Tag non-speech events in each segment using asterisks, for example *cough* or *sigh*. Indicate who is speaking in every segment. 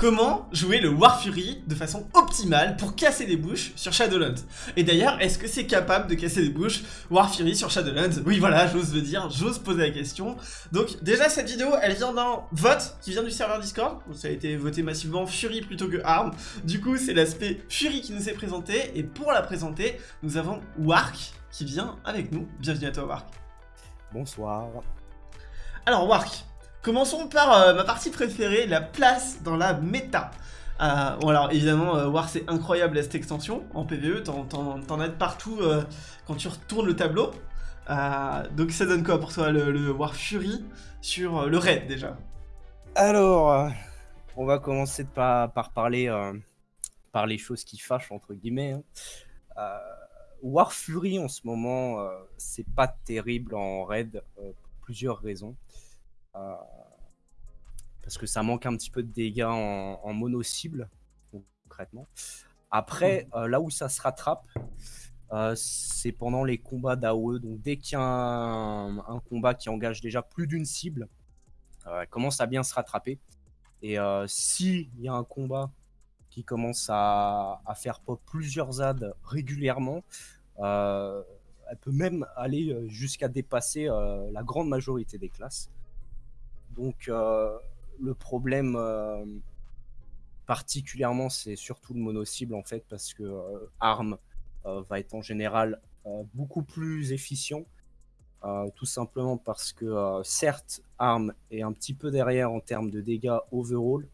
Speaker 1: comment jouer le War Fury de façon optimale pour casser des bouches sur Shadowlands. Et d'ailleurs, est-ce que c'est capable de casser des bouches War Fury sur Shadowlands? Oui, voilà, j'ose le dire, j'ose poser la question. Donc déjà, cette vidéo, elle vient d'un vote qui vient du serveur Discord. Ça a été voté massivement Fury plutôt que Arm. Du coup, c'est l'aspect Fury qui nous est présenté. Et pour la présenter, nous avons Wark qui vient avec nous. Bienvenue à toi, Wark.
Speaker 2: Bonsoir.
Speaker 1: Alors, Wark, Commençons par euh, ma partie préférée, la place dans la méta. Euh, bon alors évidemment euh, War c'est incroyable cette extension en PvE, t'en as de partout quand tu retournes le tableau. donc ça donne quoi pour toi le, War Fury sur le raid déjà?
Speaker 2: Alors on va commencer par, parler par les choses qui fâchent entre guillemets. Hein. War Fury en ce moment c'est pas terrible en raid pour plusieurs raisons. Euh, parce que ça manque un petit peu de dégâts en, mono-cible, concrètement. Après, euh, là où ça se rattrape, euh, c'est pendant les combats d'AOE. Donc dès qu'il y a un, combat qui engage déjà plus d'une cible, elle commence à bien se rattraper. Et s'il y a un combat qui commence à, à, faire pop plusieurs ZAD régulièrement, elle peut même aller jusqu'à dépasser la grande majorité des classes. Donc euh, le problème euh, particulièrement, c'est surtout le mono-cible en fait, parce que euh, ARM va être en général beaucoup plus efficient. tout simplement parce que certes ARM est un petit peu derrière en termes de dégâts overall,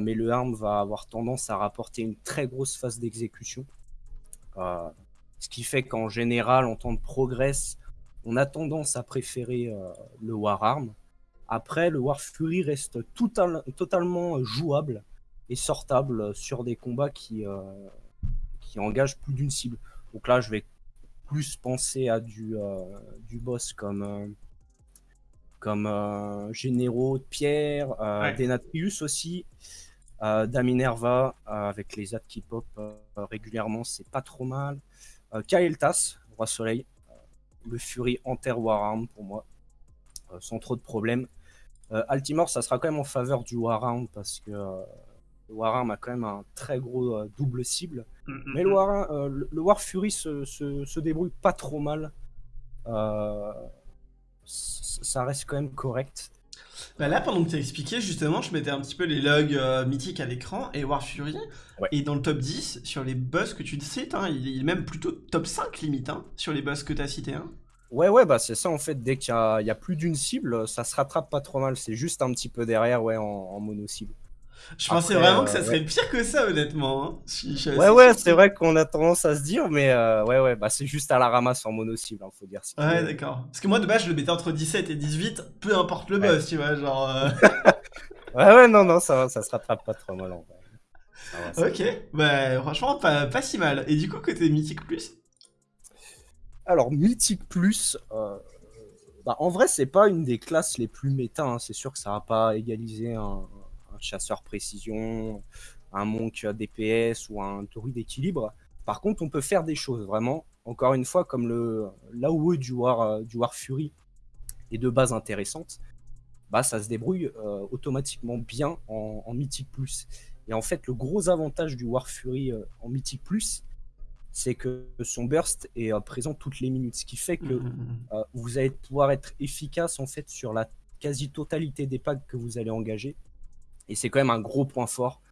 Speaker 2: mais le ARM va avoir tendance à rapporter une très grosse phase d'exécution. ce qui fait qu'en général, en temps de progress, on a tendance à préférer le War ARM. Après, le War Fury reste totalement jouable et sortable sur des combats qui, euh, qui engagent plus d'une cible. Donc là, je vais plus penser à du, euh, du boss comme, euh, comme Généraux de Pierre, Denatrius aussi, Daminerva avec les ads qui pop régulièrement, c'est pas trop mal. Kael'thas, Roi Soleil, le Fury Enter Arm pour moi. Sans trop de problèmes. Euh, Altimore, ça sera quand même en faveur du Warhound parce que euh, le Warhound a quand même un très gros double cible. Mm, mm, Mais le, mm. War, le, War Fury se, se, débrouille pas trop mal. ça reste quand même correct.
Speaker 1: Bah là, pendant que tu expliqué, justement, je mettais un petit peu les logs mythiques à l'écran et War Fury. Et dans le top 10, sur les boss que tu cites, hein, il est même plutôt top 5 limite hein, sur les boss que tu as cités. Hein.
Speaker 2: Ouais, ouais, bah c'est ça en fait. Dès qu'il y, a plus d'une cible, ça se rattrape pas trop mal. C'est juste un petit peu derrière, ouais, en, mono cible.
Speaker 1: Je pensais vraiment que ça euh, serait pire que ça, honnêtement.
Speaker 2: Hein. ouais, ouais, c'est vrai qu'on a tendance à se dire, mais euh, ouais, ouais, bah c'est juste à la ramasse en mono cible, hein, faut dire.
Speaker 1: ouais, d'accord. Parce que moi, de base, je le mettais entre 17 et 18, peu importe le boss, tu vois, genre. Euh. *laughs*
Speaker 2: ouais, ouais, non, non, ça, ça se rattrape pas trop mal en
Speaker 1: vrai. ok, bah franchement, pas, pas si mal. Et du coup, côté Mythique Plus?
Speaker 2: Alors, Mythique Plus, euh, bah, en vrai, c'est pas une des classes les plus méta. Hein. C'est sûr que ça va pas égaliser un, chasseur précision, un monk DPS ou un druide d'équilibre. Par contre, on peut faire des choses, vraiment. Encore une fois, comme le l'AOE du War, euh, du War Fury est de base intéressante, bah, ça se débrouille euh, automatiquement bien en, en Mythique Plus. Et en fait, le gros avantage du War Fury en Mythique Plus, c'est que son burst est euh, présent toutes les minutes, ce qui fait que mmh, mmh, mmh. Euh, vous allez pouvoir être efficace en fait sur la quasi-totalité des packs que vous allez engager. Et c'est quand même un gros point fort,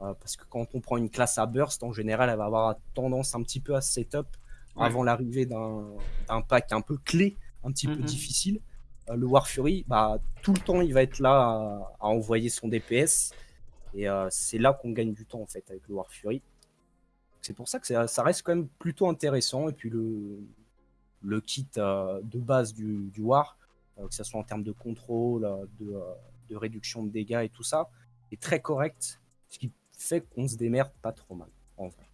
Speaker 2: euh, parce que quand on prend une classe à burst, en général, elle va avoir tendance un petit peu à setup avant l'arrivée d'un pack un peu clé, un petit peu difficile. le War Fury, bah, tout le temps, il va être là à, envoyer son DPS. Et c'est là qu'on gagne du temps en fait avec le War Fury. C'est pour ça que ça, reste quand même plutôt intéressant. Et puis le, kit euh, de base du, War, euh, que ce soit en termes de contrôle, euh, de, réduction de dégâts et tout ça, est très correct. Ce qui fait qu'on se démerde pas trop mal, en vrai.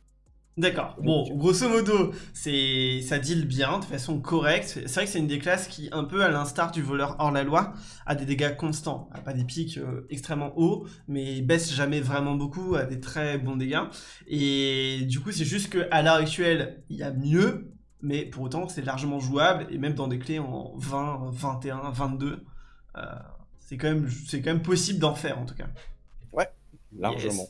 Speaker 1: D'accord. Bon, grosso modo, c'est ça deal bien, de façon correcte. C'est vrai que c'est une des classes qui, un peu à l'instar du voleur hors la loi, a des dégâts constants. pas des pics euh, extrêmement hauts, mais baisse jamais vraiment beaucoup, a des très bons dégâts. Et du coup, c'est juste qu'à l'heure actuelle, il y a mieux, mais pour autant, c'est largement jouable, et même dans des clés en 20, 21, 22, c'est quand, même, quand même possible d'en faire, en tout cas.
Speaker 2: Largement.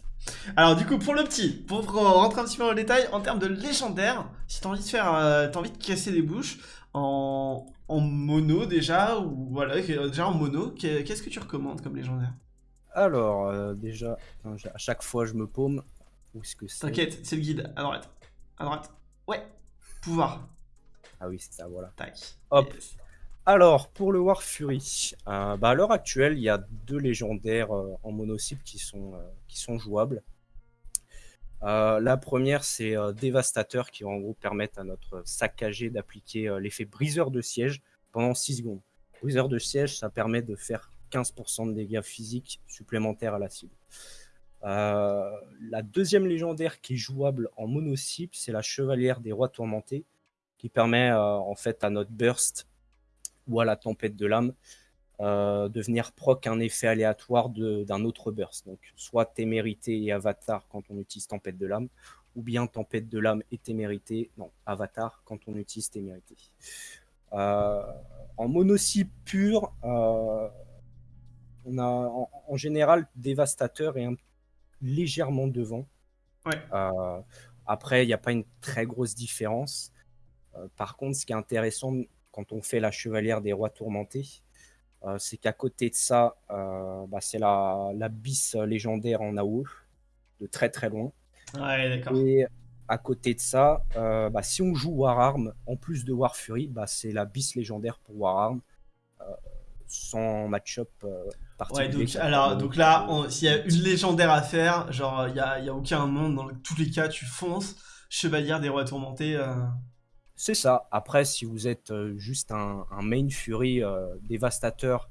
Speaker 1: Alors du coup, pour le petit, pour rentrer un petit peu dans le détail, en termes de légendaire, si t'as envie de faire, euh, t'as envie de casser des bouches en, en mono déjà, ou voilà, déjà en mono, qu'est-ce que tu recommandes comme légendaire?
Speaker 2: Alors, euh, déjà, à chaque fois je me paume. Où est-ce que c'est?
Speaker 1: T'inquiète, c'est le guide, à droite. À droite. Ouais, pouvoir.
Speaker 2: Ah oui, c'est ça, voilà.
Speaker 1: Tac.
Speaker 2: Hop. Alors, pour le War Fury, euh, bah, à l'heure actuelle, il y a deux légendaires euh, en monocycle qui sont, euh, jouables. la première, c'est Dévastateur, qui en gros permettre à notre saccagé d'appliquer l'effet briseur de siège pendant 6 secondes. Briseur de siège, ça permet de faire 15% de dégâts physiques supplémentaires à la cible. la deuxième légendaire qui est jouable en monocycle, c'est la Chevalière des Rois Tourmentés, qui permet en fait à notre burst ou à la tempête de l'âme euh, de venir proc un effet aléatoire d'un autre burst. Donc, soit témérité et avatar quand on utilise tempête de l'âme, ou bien tempête de l'âme et témérité, non, avatar quand on utilise témérité. Euh, en monocycle pur, euh, on a en, général dévastateur et un, légèrement devant. après, il n'y a pas une très grosse différence. par contre, ce qui est intéressant quand on fait la chevalière des rois tourmentés. Euh, c'est qu'à côté de ça, euh, bah, c'est la, la bis légendaire en AOE, de très très loin.
Speaker 1: Ouais.
Speaker 2: Et à côté de ça, euh, bah, si on joue Wararm, en plus de War Fury, bah, c'est la bis légendaire pour Wararm, sans match-up particulier.
Speaker 1: Ouais, donc, alors, donc là, s'il y a une légendaire à faire, genre, il n'y a, y a, aucun monde, dans tous les cas, tu fonces, chevalière des rois tourmentés.
Speaker 2: C'est ça. Après, si vous êtes euh, juste un, main Fury euh, dévastateur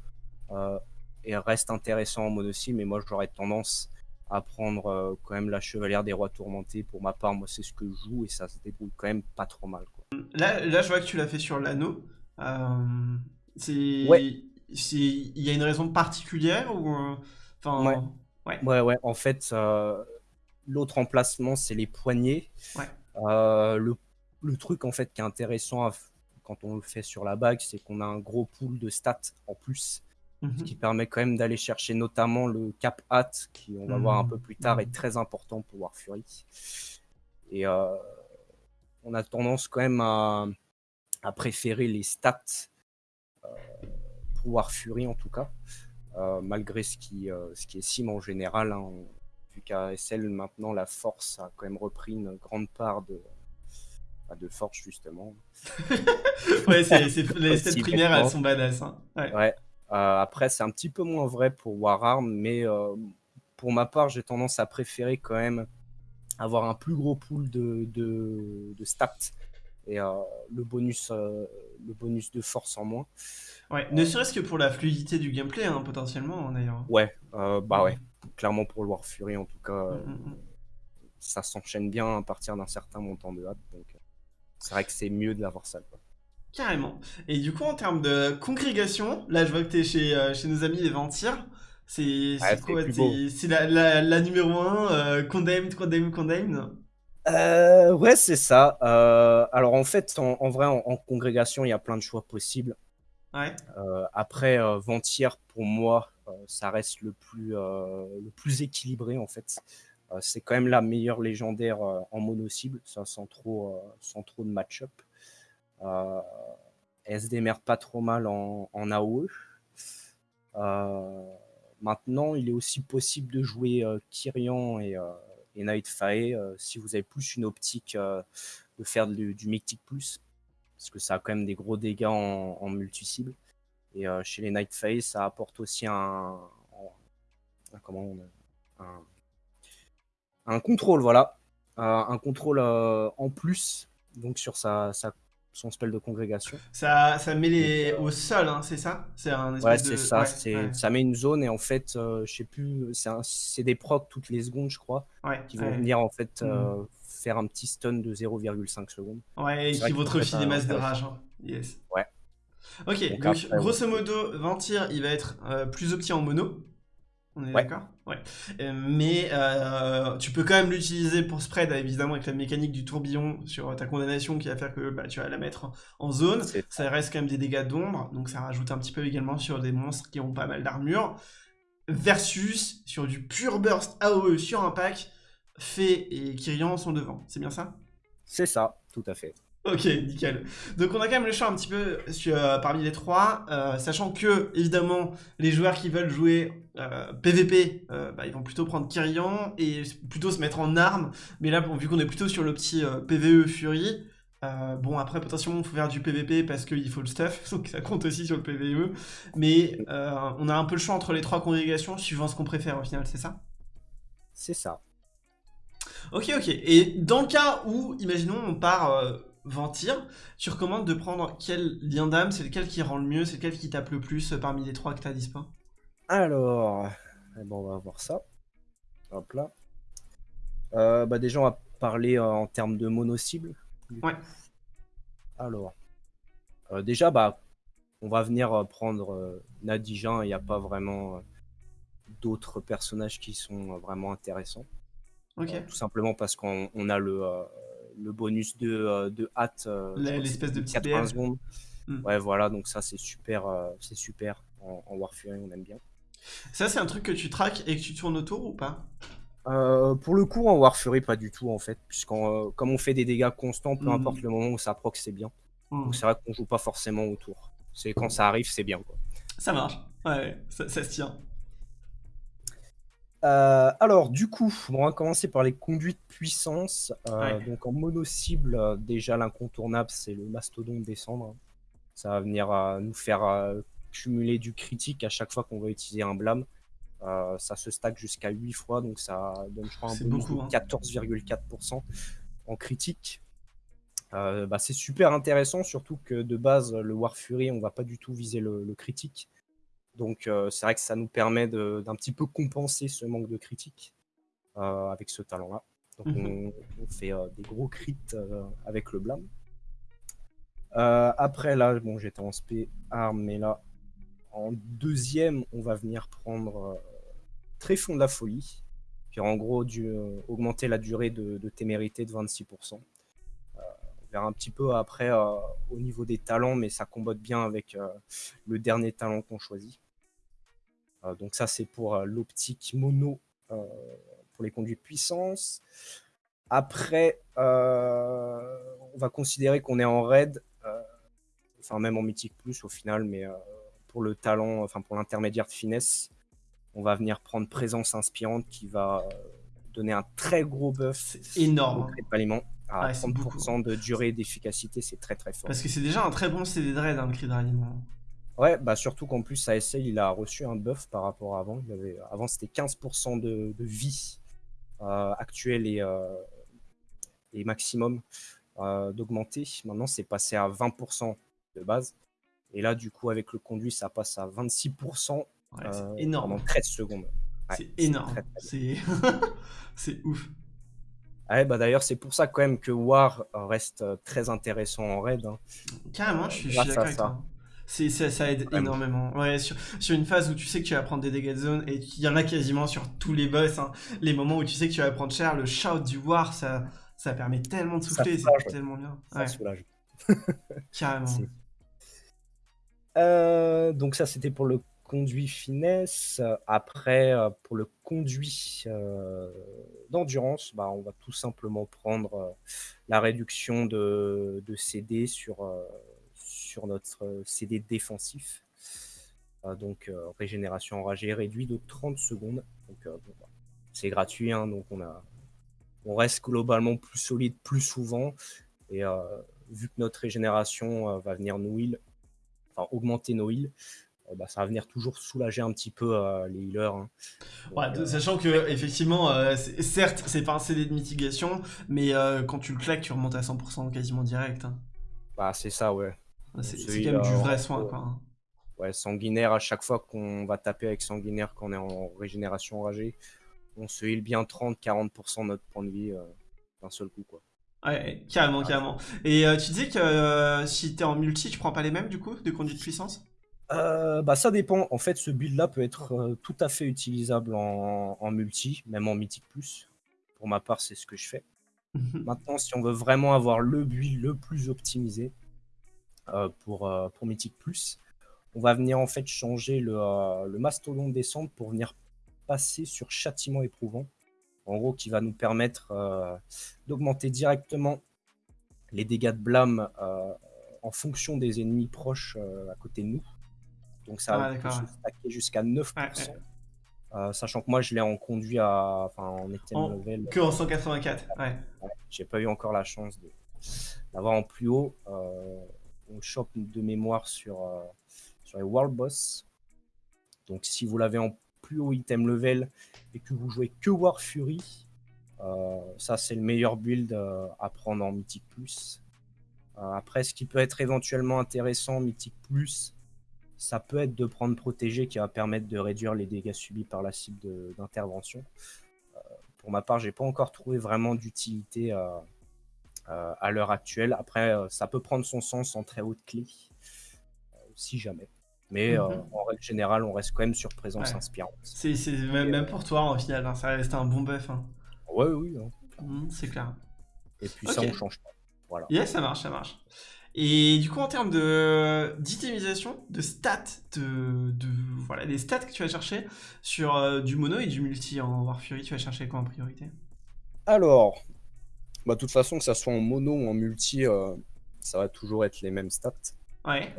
Speaker 2: euh, et reste intéressant en monocy, mais moi j'aurais tendance à prendre quand même la Chevalière des Rois Tourmentés. Pour ma part, moi c'est ce que je joue et ça se débrouille quand même pas trop mal.
Speaker 1: Là, là, je vois que tu l'as fait sur l'anneau. c'est.
Speaker 2: Ouais.
Speaker 1: Il y a une raison particulière ou.
Speaker 2: Enfin, ouais. ouais. ouais, En fait, l'autre emplacement, c'est les poignets.
Speaker 1: Ouais.
Speaker 2: le le truc en fait qui est intéressant quand on le fait sur la bague, c'est qu'on a un gros pool de stats en plus, ce mhm. qui permet quand même d'aller chercher notamment le cap hat, qui on va voir un peu plus tard est mhm. très important pour War Fury. Et euh, on a tendance quand même à, préférer les stats euh, pour War Fury en tout cas, euh, malgré ce qui, ce qui est sim en général. Hein, vu qu'à SL maintenant la force a quand même repris une grande part de, de force justement. *laughs*
Speaker 1: ouais, c'est, les stats primaires, elles sont badass. Hein.
Speaker 2: Ouais. Euh, après, c'est un petit peu moins vrai pour Wararm, mais euh, pour ma part, j'ai tendance à préférer quand même avoir un plus gros pool de, de, stats et euh, le, bonus, le bonus de force en moins.
Speaker 1: Ouais, ne serait-ce que pour la fluidité du gameplay, hein, potentiellement, d'ailleurs.
Speaker 2: Ouais, bah ouais, clairement pour le War Fury en tout cas. Mm, mm, mm. Ça s'enchaîne bien à partir d'un certain montant de hâte. Donc, c'est vrai que c'est mieux de l'avoir ça.
Speaker 1: Carrément. Et du coup, en termes de congrégation, là, je vois que tu es chez, euh, chez nos amis les Ventires. C'est quoi C'est la, la, numéro 1, euh, Condemned, Condemned, Condemned?
Speaker 2: Euh, Ouais, c'est ça. Euh, alors, en fait, en, vrai, en, congrégation, il y a plein de choix possibles.
Speaker 1: Ouais.
Speaker 2: après, Ventire, pour moi, ça reste le plus, le plus équilibré, en fait. Euh, c'est quand même la meilleure légendaire euh, en mono-cible, sans trop, euh, sans trop de match-up. elle se démerde pas trop mal en, en AOE. maintenant, il est aussi possible de jouer Kyrian et, et Nightfire si vous avez plus une optique de faire du, Mythic Plus, parce que ça a quand même des gros dégâts en, multi-cible. Et chez les Nightfire, ça apporte aussi un, comment un, un contrôle, voilà. Euh, un contrôle euh, en plus, donc sur sa, son spell de congrégation.
Speaker 1: Ça, ça met les au sol, hein, c'est ça?
Speaker 2: C'est un Ouais, c'est ça. Ça met une zone et en fait, euh, je sais plus, c'est des procs toutes les secondes, je crois, qui vont venir en fait mhm. faire un petit stun de 0,5 secondes.
Speaker 1: Ouais, et qui vont te refiler des masses de rage. Hein. Yes.
Speaker 2: Ouais.
Speaker 1: Ok, donc, grosso modo, Ventir, il va être plus opti en mono. On est d'accord? Ouais. Euh, mais euh, tu peux quand même l'utiliser pour spread, évidemment, avec la mécanique du tourbillon sur ta condamnation qui va faire que bah, tu vas la mettre en zone. Ça reste quand même des dégâts d'ombre, donc ça rajoute un petit peu également sur des monstres qui ont pas mal d'armure. versus sur du pur burst AOE sur un pack, Fée et Kyrian sont devant. C'est bien ça?
Speaker 2: C'est ça, tout à fait.
Speaker 1: Ok, nickel. Donc on a quand même le choix un petit peu sur, euh, parmi les trois, euh, sachant que, évidemment, les joueurs qui veulent jouer PVP, euh, bah, ils vont plutôt prendre Kyrian et plutôt se mettre en arme. Mais là, bon, vu qu'on est plutôt sur le petit PVE Fury, bon après potentiellement il faut faire du PVP parce qu'il faut le stuff, *laughs* donc ça compte aussi sur le PVE. Mais on a un peu le choix entre les trois congrégations suivant ce qu'on préfère au final, c'est ça?
Speaker 2: C'est ça.
Speaker 1: Ok, ok. Et dans le cas où, imaginons, on part Ventir, tu recommandes de prendre quel lien d'âme? C'est lequel qui rend le mieux? C'est lequel qui tape le plus euh, parmi les trois que tu as dispo
Speaker 2: Alors, eh ben, on va voir ça. Hop là. Euh, bah déjà, on va parler euh, en termes de mono-cible.
Speaker 1: Ouais.
Speaker 2: Alors, déjà, bah, on va venir prendre Nadijan. Il n'y a pas vraiment d'autres personnages qui sont vraiment intéressants.
Speaker 1: Ok.
Speaker 2: tout simplement parce qu'on a le le bonus de, euh, de hâte. Euh,
Speaker 1: l'espèce de
Speaker 2: petite 80 secondes. Hmm. Ouais, voilà, donc ça c'est super, euh, c'est super en, en Warfury, on aime bien.
Speaker 1: Ça, c'est un truc que tu traques et que tu tournes autour ou pas?
Speaker 2: Pour le coup, en Warfury, pas du tout en fait, puisqu'on comme on fait des dégâts constants, peu hmm. importe le moment où ça proc, c'est bien. Hmm. Donc c'est vrai qu'on joue pas forcément autour. C'est quand ça arrive, c'est bien quoi.
Speaker 1: Ça marche, ouais, ça se tient.
Speaker 2: Euh, alors, du coup, on va commencer par les conduites puissance. Euh, donc, en mono-cible, euh, déjà l'incontournable, c'est le mastodonte descendre. Ça va venir nous faire cumuler du critique à chaque fois qu'on va utiliser un blâme. ça se stack jusqu'à 8 fois, donc ça donne, je crois, un bonus de 14,4% hein. en critique. Bah, c'est super intéressant, surtout que de base, le War Fury, on va pas du tout viser le critique. Donc euh, c'est vrai que ça nous permet d'un petit peu compenser ce manque de critique euh, avec ce talent-là. Donc mmh on, fait euh, des gros crits avec le blâme. après là, bon j'étais en SP arme, mais là en deuxième on va venir prendre Tréfond de la folie, qui en gros du, augmenter la durée de, témérité de 26%. on verra un petit peu après au niveau des talents, mais ça combote bien avec le dernier talent qu'on choisit. Euh, donc ça, c'est pour euh, l'optique mono euh, pour les conduits puissance. Après, on va considérer qu'on est en raid, enfin même en mythique plus au final, mais pour le talent, enfin pour l'intermédiaire de finesse, on va venir prendre présence inspirante qui va donner un très gros buff
Speaker 1: énorme
Speaker 2: au à 30% de durée d'efficacité, c'est très très fort.
Speaker 1: Parce que c'est déjà un très bon CD de raid, hein, le cri de ralliement.
Speaker 2: Ouais, bah surtout qu'en plus, ASL, il a reçu un buff par rapport à avant. Il avait, avant, c'était 15% de, vie euh, actuelle et, euh, et maximum euh, d'augmenter. Maintenant, c'est passé à 20% de base. Et là, du coup, avec le conduit, ça passe à 26%
Speaker 1: ouais, énorme.
Speaker 2: pendant 13 secondes.
Speaker 1: c'est énorme. *laughs* C'est ouf.
Speaker 2: Ouais, bah d'ailleurs, c'est pour ça quand même que War reste très intéressant en raid. Hein.
Speaker 1: Carrément, je suis, je suis d'accord avec toi. C'est, ça, aide énormément. Ouais, sur, sur, une phase où tu sais que tu vas prendre des dégâts de zone, et il y en a quasiment sur tous les boss, hein. les moments où tu sais que tu vas prendre cher, le shout du war, ça, ça permet tellement de souffler, c'est tellement bien.
Speaker 2: Ça soulage. *laughs* *laughs*
Speaker 1: Carrément.
Speaker 2: Euh, donc ça, c'était pour le conduit finesse. Après, euh, pour le conduit euh, d'endurance, bah, on va tout simplement prendre la réduction de, de CD sur sur notre euh, CD défensif. Euh, donc euh, régénération enragée réduit de 30 secondes. Donc c'est gratuit, hein, donc on, a, on reste globalement plus solide plus souvent. Et vu que notre régénération va venir nous heal, enfin augmenter nos heals, bah, ça va venir toujours soulager un petit peu les healers. Hein.
Speaker 1: ouais, sachant que effectivement, certes, c'est pas un CD de mitigation, mais quand tu le claques, tu remontes à 100% quasiment direct. Hein.
Speaker 2: Bah, c'est ça, ouais.
Speaker 1: C'est quand même du vrai soin, quoi. Hein.
Speaker 2: Ouais, sanguinaire, à chaque fois qu'on va taper avec sanguinaire quand on est en régénération enragée, on se heal bien 30-40% de notre point de vie euh, d'un seul coup, quoi.
Speaker 1: Ouais, carrément, carrément. Et euh, tu disais que euh, si t'es en multi, tu prends pas les mêmes, du coup, de conduite de puissance
Speaker 2: bah ça dépend. En fait, ce build là peut être tout à fait utilisable en, en, multi, même en mythique plus. Pour ma part, c'est ce que je fais. *laughs* Maintenant, si on veut vraiment avoir le build le plus optimisé, euh, pour, euh, pour Mythic Plus. on va venir en fait changer le, euh, le mastodon descente pour venir passer sur châtiment éprouvant. En gros, qui va nous permettre euh, d'augmenter directement les dégâts de blâme euh, en fonction des ennemis proches à côté de nous. Donc ça
Speaker 1: Ah,
Speaker 2: va se stacker jusqu'à 9%.
Speaker 1: Ouais, ouais.
Speaker 2: Euh, sachant que moi je l'ai en conduit à enfin en item
Speaker 1: En-
Speaker 2: level
Speaker 1: Que en 184, ouais.
Speaker 2: Ouais, j'ai pas eu encore la chance de d'avoir en plus haut Euh, on chope de mémoire sur euh, sur les world boss donc si vous l'avez en plus haut item level et que vous jouez que War Fury euh, ça c'est le meilleur build euh, à prendre en mythique plus après ce qui peut être éventuellement intéressant en mythique plus ça peut être de prendre protégé qui va permettre de réduire les dégâts subis par la cible d'intervention. Pour ma part, j'ai pas encore trouvé vraiment d'utilité euh, à l'heure actuelle. Après, euh, ça peut prendre son sens en très haute clé, euh, si jamais. Mais euh,
Speaker 1: Mhm.
Speaker 2: en règle générale, on reste quand même sur présence
Speaker 1: Ouais.
Speaker 2: inspirante.
Speaker 1: C'est même, même pour toi, en final, hein, ça reste un bon buff. hein.
Speaker 2: Ouais, oui. hein.
Speaker 1: Mhm, c'est clair.
Speaker 2: Et puis ça, on change pas. Voilà.
Speaker 1: Yes, ça marche, ça marche. Et du coup, en termes de d'itemisation, de stats, de, de voilà, des stats que tu vas chercher sur euh, du mono et du multi en War Fury, tu vas chercher quoi en priorité?
Speaker 2: Alors, bah, de toute façon, que ça soit en mono ou en multi, euh, ça va toujours être les mêmes stats.
Speaker 1: Ouais.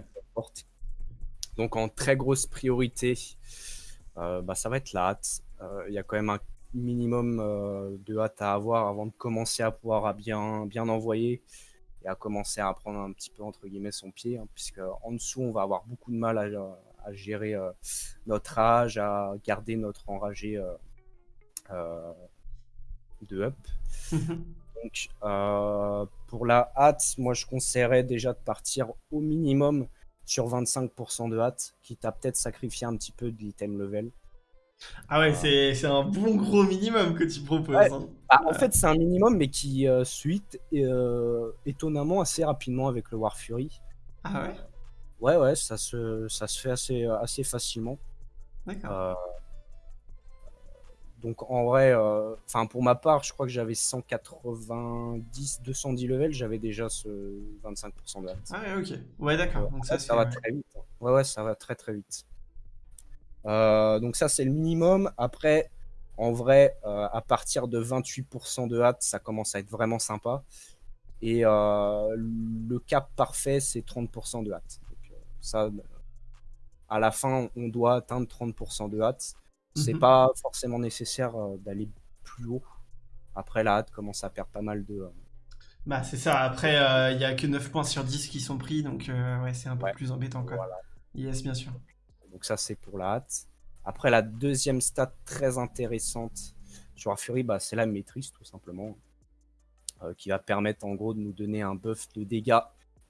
Speaker 2: Donc en très grosse priorité, euh, bah, ça va être la hâte. Euh, Il y a quand même un minimum euh, de hâte à avoir avant de commencer à pouvoir à bien, bien envoyer et à commencer à prendre un petit peu entre guillemets son pied, hein, puisque en dessous on va avoir beaucoup de mal à, à gérer euh, notre rage, à garder notre enragé euh, euh, de up. *laughs* Donc, euh, pour la hâte, moi je conseillerais déjà de partir au minimum sur 25% de hâte, quitte à peut-être sacrifier un petit peu de l'item level.
Speaker 1: Ah ouais, c'est c'est un bon gros minimum que tu proposes.
Speaker 2: Ouais.
Speaker 1: hein.
Speaker 2: Bah, en fait, c'est un minimum, mais qui euh, suite euh, étonnamment assez rapidement avec le War Fury.
Speaker 1: Ah ouais?
Speaker 2: Ouais, ouais, ça se, ça se fait assez, assez facilement.
Speaker 1: D'accord.
Speaker 2: Donc en vrai, euh, enfin pour ma part, je crois que j'avais 190, 210 levels, j'avais déjà ce 25% de hâte.
Speaker 1: Ah ouais, ok. Ouais, d'accord. Donc ça,
Speaker 2: va
Speaker 1: ouais.
Speaker 2: très vite. hein. Ouais, ouais, ça va très très vite. Euh, donc ça, c'est le minimum. Après, en vrai, euh, à partir de 28% de hâte, ça commence à être vraiment sympa. Et le cap parfait, c'est 30% de hâte. Donc, ça, à la fin, on doit atteindre 30% de hâte. C'est
Speaker 1: Mhm.
Speaker 2: pas forcément nécessaire euh, d'aller plus haut. Après, la hâte commence à perdre pas mal de, euh,
Speaker 1: Bah, c'est ça. Après, euh, il y a que 9 points sur 10 qui sont pris, donc ouais, c'est un peu
Speaker 2: Ouais.
Speaker 1: plus embêtant, quoi.
Speaker 2: voilà.
Speaker 1: Yes, bien sûr.
Speaker 2: Donc ça, c'est pour la hâte. Après, la deuxième stat très intéressante sur la Fury, bah, c'est la maîtrise, tout simplement. Euh, qui va permettre, en gros, de nous donner un buff de dégâts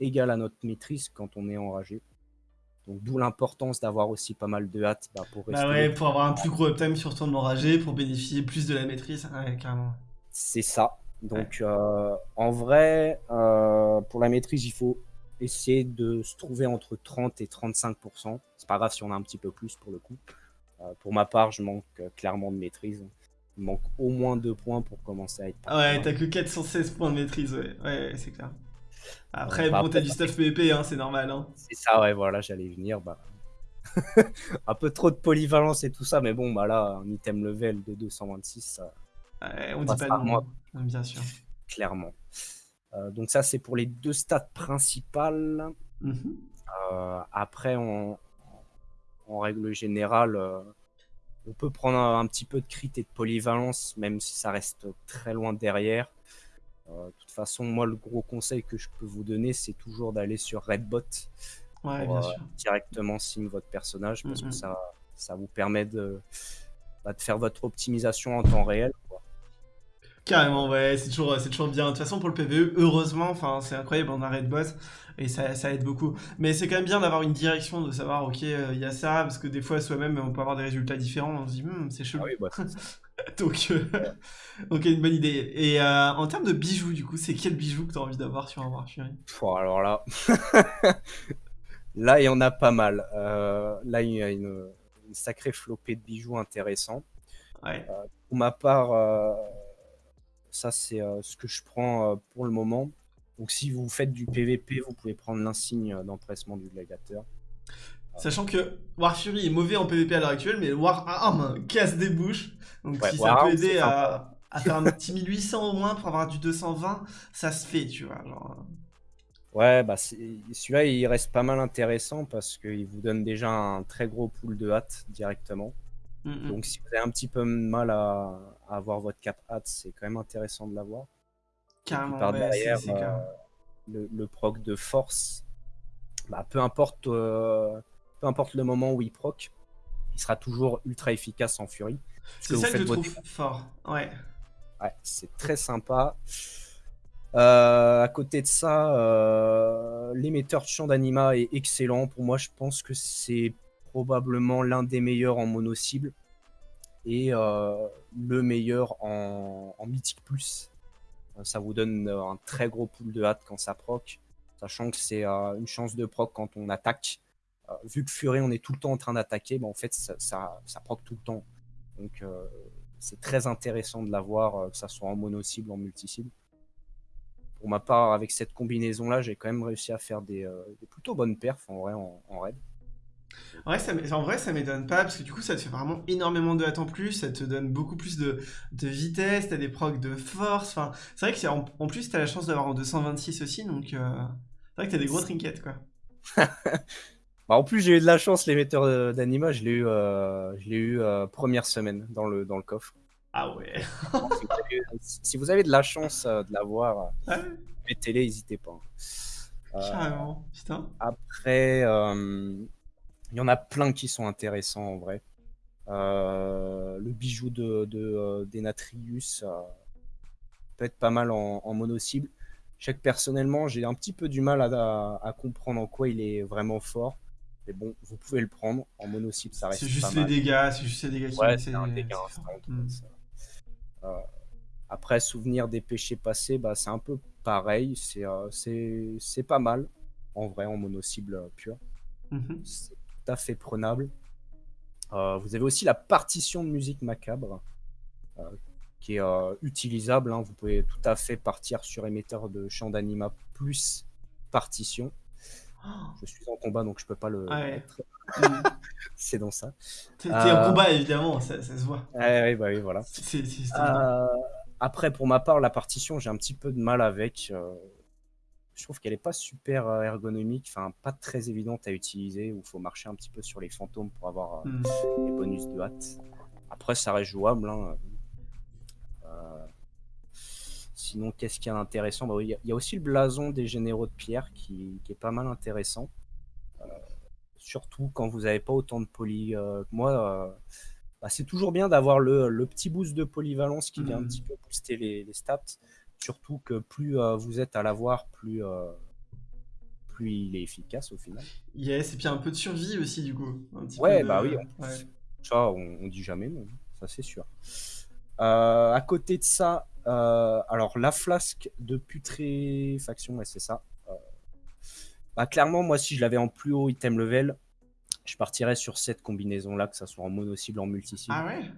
Speaker 2: égal à notre maîtrise quand on est enragé. Donc d'où l'importance d'avoir aussi pas mal de hâte bah, pour rester...
Speaker 1: Bah ouais, pour avoir un plus gros uptime sur ton enragé, pour bénéficier plus de la maîtrise. Ouais, carrément.
Speaker 2: C'est ça. Donc euh, en vrai, euh, pour la maîtrise, il faut essayer de se trouver entre 30 et 35%. C'est pas grave si on a un petit peu plus pour le coup. Euh, pour ma part, je manque clairement de maîtrise. Il manque au moins deux points pour commencer à être.
Speaker 1: Ah ouais, t'as que 416 points de maîtrise, ouais. Ouais, ouais, c'est clair. Après, bon, t'as du stuff PvP, hein, c'est normal, hein.
Speaker 2: C'est ça, ouais, voilà, j'allais venir. Bah... *laughs* un peu trop de polyvalence et tout ça, mais bon, bah là, un item level de 226, ça,
Speaker 1: Ouais, on dit pas non.
Speaker 2: moi.
Speaker 1: Bien sûr.
Speaker 2: clairement. Euh, donc ça, c'est pour les deux stats principales.
Speaker 1: Mhm.
Speaker 2: Euh, après, on- en règle générale, euh, on peut prendre un, un petit peu de crit et de polyvalence, même si ça reste très loin derrière. Euh, de toute façon, moi, le gros conseil que je peux vous donner, c'est toujours d'aller sur Redbot
Speaker 1: Ouais,
Speaker 2: pour
Speaker 1: bien
Speaker 2: euh,
Speaker 1: sûr.
Speaker 2: directement sim votre personnage, parce que ça, ça vous permet de, bah, de faire votre optimisation en temps réel. quoi.
Speaker 1: Carrément, ouais, c'est toujours, c'est toujours bien. De toute façon, pour le PvE, heureusement, enfin, c'est incroyable, on arrête boss et ça, ça aide beaucoup. Mais c'est quand même bien d'avoir une direction, de savoir, ok, euh, il y a ça, parce que des fois, soi-même, on peut avoir des résultats différents. On se dit, Hmm, c'est chelou.
Speaker 2: Ah oui, bah, *laughs*
Speaker 1: Donc, euh, *laughs* ok, une bonne idée. Et euh, en termes de bijoux, du coup, c'est quel bijou que tu as envie d'avoir sur un War Fury
Speaker 2: Pff, alors là, *laughs* là il y en a pas mal. Là il y a une, une sacrée flopée de bijoux intéressants.
Speaker 1: Ouais.
Speaker 2: Pour ma part, ça c'est ce que je prends pour le moment. Donc si vous faites du PVP, vous pouvez prendre l'insigne d'empressement du gladiateur.
Speaker 1: Sachant que War Fury est mauvais en PvP à l'heure actuelle, mais War Arm casse des bouches. Donc
Speaker 2: Ouais,
Speaker 1: si
Speaker 2: War
Speaker 1: ça peut
Speaker 2: Arm,
Speaker 1: aider à, à faire un petit 1800 au moins pour avoir du 220, ça se fait, tu vois. Genre...
Speaker 2: Ouais, bah celui-là, il reste pas mal intéressant parce qu'il vous donne déjà un très gros pool de hâte directement.
Speaker 1: mm, mm.
Speaker 2: Donc si vous avez un petit peu de mal à, à avoir votre cap hâte, c'est quand même intéressant de l'avoir.
Speaker 1: Carrément,
Speaker 2: par
Speaker 1: ouais,
Speaker 2: derrière, euh, Le, le proc de force, bah, peu importe, euh, peu importe le moment où il proc, il sera toujours ultra efficace en furie.
Speaker 1: C'est ça que je trouve fort. Ouais.
Speaker 2: Ouais, c'est très sympa. Euh, à côté de ça, euh, l'émetteur de champ d'anima est excellent. Pour moi, je pense que c'est probablement l'un des meilleurs en mono cible et euh, le meilleur en, en mythique plus. Ça vous donne euh, un très gros pool de hâte quand ça proc, sachant que c'est euh, une chance de proc quand on attaque. Euh, vu que Fury, on est tout le temps en train d'attaquer, bah, en fait, ça, ça, proc tout le temps. Donc, c'est très intéressant de l'avoir, que ça soit en mono cible, en multi cible. Pour ma part, avec cette combinaison-là, j'ai quand même réussi à faire des, plutôt bonnes perfs en vrai en raid.
Speaker 1: Ouais, ça, m'é- en vrai, ça m'étonne pas, parce que du coup, ça te fait vraiment énormément de hâte en plus, ça te donne beaucoup plus de, de vitesse, t'as des procs de force, enfin, c'est vrai que c'est en, en plus, t'as la chance d'avoir en 226 aussi, donc euh, c'est vrai que t'as des gros trinkets, quoi. *laughs*
Speaker 2: Bah, en plus, j'ai eu de la chance, l'émetteur d'anima, je l'ai eu, euh, je eu euh, première semaine dans le, dans le coffre.
Speaker 1: Ah ouais.
Speaker 2: si, vous avez, de la chance de l'avoir,
Speaker 1: Ouais,
Speaker 2: mettez-les, n'hésitez pas.
Speaker 1: Carrément, putain.
Speaker 2: Après, il y en a plein qui sont intéressants en vrai. Euh, le bijou de, de, euh, d'Enatrius euh, peut être pas mal en, en mono cible. Je sais que personnellement, j'ai un petit peu du mal à, à- à comprendre en quoi il est vraiment fort. Mais bon, vous pouvez le prendre. En mono cible, ça reste
Speaker 1: C'est
Speaker 2: pas
Speaker 1: juste les
Speaker 2: mal.
Speaker 1: dégâts, c'est juste les dégâts qui
Speaker 2: Ouais, c'est un dégât
Speaker 1: Mm.
Speaker 2: Euh, après, souvenir des péchés passés, bah, c'est un peu pareil. C'est c'est c'est pas mal, en vrai, en mono cible euh, pure.
Speaker 1: Mhm.
Speaker 2: C'est tout à fait prenable. Euh, vous avez aussi la partition de musique macabre euh, qui est euh, utilisable. hein. Vous pouvez tout à fait partir sur émetteur de champ d'anima plus partition.
Speaker 1: Oh,
Speaker 2: Je suis en combat donc je peux pas le
Speaker 1: Ah ouais.
Speaker 2: mettre. *laughs* C'est dans ça.
Speaker 1: T'es en combat, évidemment, ça, ça se voit.
Speaker 2: Ouais, bah oui, voilà. Après, pour ma part, la partition, j'ai un petit peu de mal avec. Je trouve qu'elle est pas super euh, ergonomique, enfin pas très évidente à utiliser, où il faut marcher un petit peu sur les fantômes pour avoir euh,
Speaker 1: Mm.
Speaker 2: les bonus de hâte. Après, ça reste jouable. hein. Euh, Sinon, qu'est-ce qu'il y a d'intéressant? Bah oui, Il y a- il y a aussi le blason des généraux de pierre qui, qui est pas mal intéressant. Euh, surtout quand vous n'avez pas autant de poly euh, que moi. bah, c'est toujours bien d'avoir le, le petit boost de polyvalence qui vient un
Speaker 1: Mhm.
Speaker 2: petit peu booster les, les stats. Surtout que plus euh, vous êtes à l'avoir, plus, euh, plus il est efficace au final.
Speaker 1: Yes, et puis un peu de survie aussi, du coup. Un petit
Speaker 2: Ouais,
Speaker 1: peu de-
Speaker 2: bah oui,
Speaker 1: ouais.
Speaker 2: Ça, on, on dit jamais non, ça c'est sûr. Euh, à côté de ça, euh, alors la flasque de putréfaction, ouais, c'est ça. Euh, bah, clairement, moi, si je l'avais en plus haut item level, je partirais sur cette combinaison-là, que ça soit en mono cible, en multi cible.
Speaker 1: Ah ouais?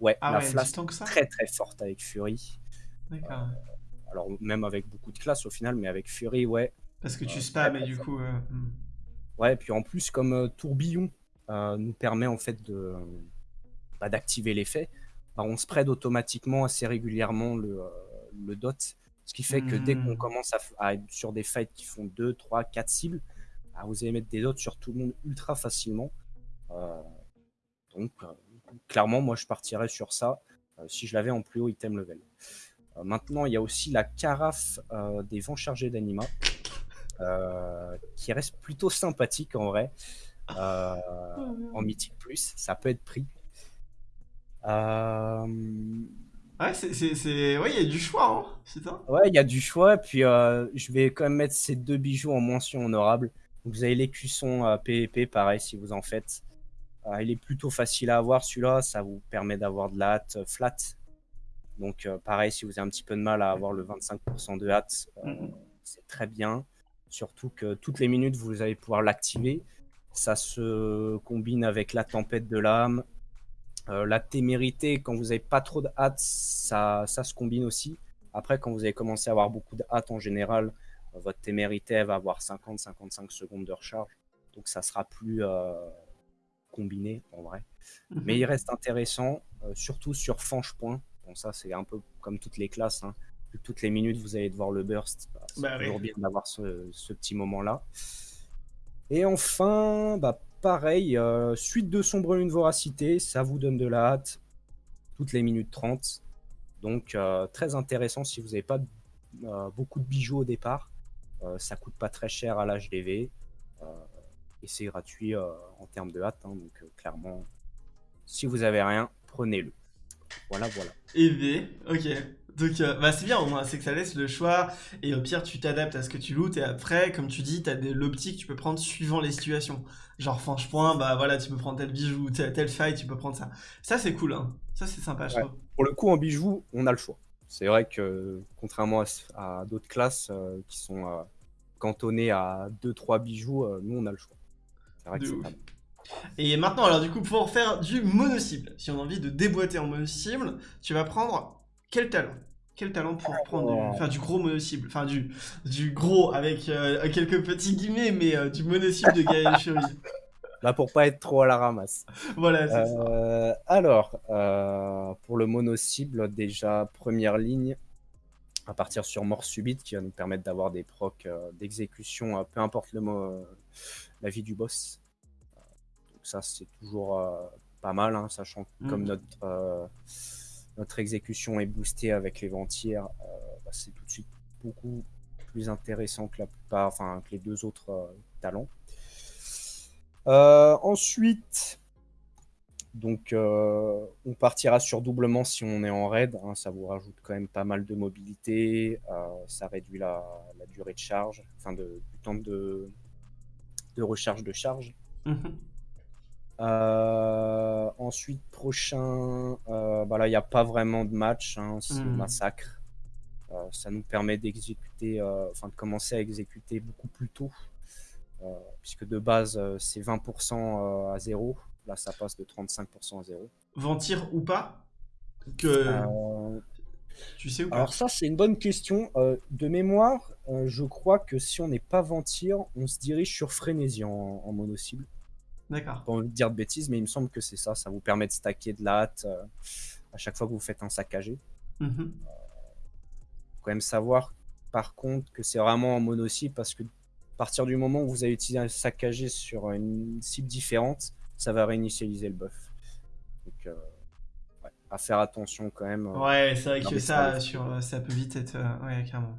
Speaker 2: Ouais,
Speaker 1: Ah
Speaker 2: la
Speaker 1: ouais,
Speaker 2: flasque
Speaker 1: que ça
Speaker 2: très très forte avec Fury.
Speaker 1: D'accord.
Speaker 2: Alors même avec beaucoup de classes au final, mais avec Fury, ouais.
Speaker 1: Parce que tu
Speaker 2: euh,
Speaker 1: spams et du coup. euh, hmm.
Speaker 2: Ouais, et puis en plus, comme euh, tourbillon euh, nous permet en fait de bah, d'activer l'effet, bah, on spread automatiquement assez régulièrement le, euh, le dot. Ce qui fait que dès qu'on
Speaker 1: Hmm.
Speaker 2: commence à, être sur des fights qui font 2, 3, 4 cibles, bah, vous allez mettre des dots sur tout le monde ultra facilement. Euh, donc, euh, clairement, moi je partirais sur ça euh, si je l'avais en plus haut item level. Euh, maintenant, il y a aussi la carafe euh, des vents chargés d'anima. euh, qui reste plutôt sympathique en vrai. Euh, en mythique plus, ça peut être pris. Euh,
Speaker 1: Ouais, c'est. Ouais, il y a du choix, hein.
Speaker 2: Ouais, il y a du choix. Puis euh, je vais quand même mettre ces deux bijoux en mention honorable. Vous avez l'écusson euh, PvP, pareil si vous en faites. Il est plutôt facile à avoir celui-là. Ça vous permet d'avoir de la hâte flat. Donc euh, pareil, si vous avez un petit peu de mal à avoir le 25% de hâte, euh,
Speaker 1: Mhm.
Speaker 2: c'est très bien. Surtout que toutes les minutes, vous allez pouvoir l'activer. Ça se combine avec la tempête de l'âme. Euh, la témérité, quand vous n'avez pas trop de hâte, ça, ça se combine aussi. Après, quand vous avez commencé à avoir beaucoup de hâte en général, euh, votre témérité elle va avoir 50-55 secondes de recharge. donc ça sera plus combiné en vrai.
Speaker 1: Mhm.
Speaker 2: Mais il reste intéressant, surtout sur Fange Point. Bon, ça, c'est un peu comme toutes les classes. hein. Toutes les minutes, vous allez devoir le burst. bah, c'est
Speaker 1: Bah oui.
Speaker 2: toujours bien d'avoir ce, ce petit moment-là. Et enfin, bah, pareil, euh, suite de Sombre Lune Voracité, ça vous donne de la hâte toutes les minutes 30. Donc, euh, très intéressant si vous n'avez pas euh, beaucoup de bijoux au départ. Ça coûte pas très cher à l'HDV. Et c'est gratuit en termes de hâte. hein. donc, clairement, si vous avez rien, prenez-le. Voilà, voilà.
Speaker 1: EV, ok. Donc, euh, bah c'est bien au moins, c'est que ça laisse le choix, et au pire, tu t'adaptes à ce que tu lootes, et après, comme tu dis, t'as des- l'optique que tu peux prendre suivant les situations. Genre, franchement, bah voilà, tu peux prendre tel bijou, tel, tel faille, tu peux prendre ça. Ça, c'est cool, hein. Ça, c'est sympa, je
Speaker 2: Ouais.
Speaker 1: trouve.
Speaker 2: Pour le coup, en bijoux, on a le choix. C'est vrai que, contrairement à, à d'autres classes euh, qui sont euh, cantonnées à 2-3 bijoux, nous, on a le choix. C'est vrai que c'est.
Speaker 1: Et maintenant, alors du coup, pour faire du mono-cible, si on a envie de déboîter en mono-cible, tu vas prendre quel talent? Quel talent pour prendre du, enfin, du gros mono-cible Enfin, du, du gros avec euh, quelques petits guillemets, mais euh, du mono-cible de Gaël Fury. *laughs*
Speaker 2: Là, pour pas être trop à la ramasse.
Speaker 1: Voilà, c'est ça.
Speaker 2: Euh, alors, pour le mono-cible, déjà, première ligne, à partir sur mort subite, qui va nous permettre d'avoir des procs d'exécution, peu importe le mot, la vie du boss. Ça, c'est toujours euh, pas mal, hein, sachant que comme
Speaker 1: Mhm.
Speaker 2: notre, euh, notre exécution est boostée avec les ventières, euh, bah, c'est tout de suite beaucoup plus intéressant que la plupart, enfin que les deux autres euh, talents. Euh, ensuite, donc euh, on partira sur doublement si on est en raid. hein, ça vous rajoute quand même pas mal de mobilité. ça réduit la, la durée de charge, enfin de, du temps de, de recharge de charge.
Speaker 1: Mhm.
Speaker 2: Euh, ensuite, prochain, euh, bah là, il n'y a pas vraiment de match, hein, c'est
Speaker 1: Mhm.
Speaker 2: massacre. Euh, ça nous permet d'exécuter, enfin de commencer à exécuter beaucoup plus tôt, puisque de base c'est 20% euh, à 0. Là, ça passe de 35% à 0.
Speaker 1: Ventir ou pas? Que tu sais ou pas?
Speaker 2: alors ça, c'est une bonne question. De mémoire, je crois que si on n'est pas ventir, on se dirige sur frénésie en, en mono-cible.
Speaker 1: D'accord.
Speaker 2: pas envie de dire de bêtises, mais il me semble que c'est ça. Ça vous permet de stacker de la hâte euh, à chaque fois que vous faites un saccagé.
Speaker 1: Mhm.
Speaker 2: Faut quand même savoir, par contre, que c'est vraiment en mono cible parce que à partir du moment où vous avez utilisé un saccagé sur une cible différente, ça va réinitialiser le buff. Donc, euh, ouais, à faire attention quand même.
Speaker 1: Ouais, c'est vrai que ça, sur, ça peut vite être. ouais, carrément.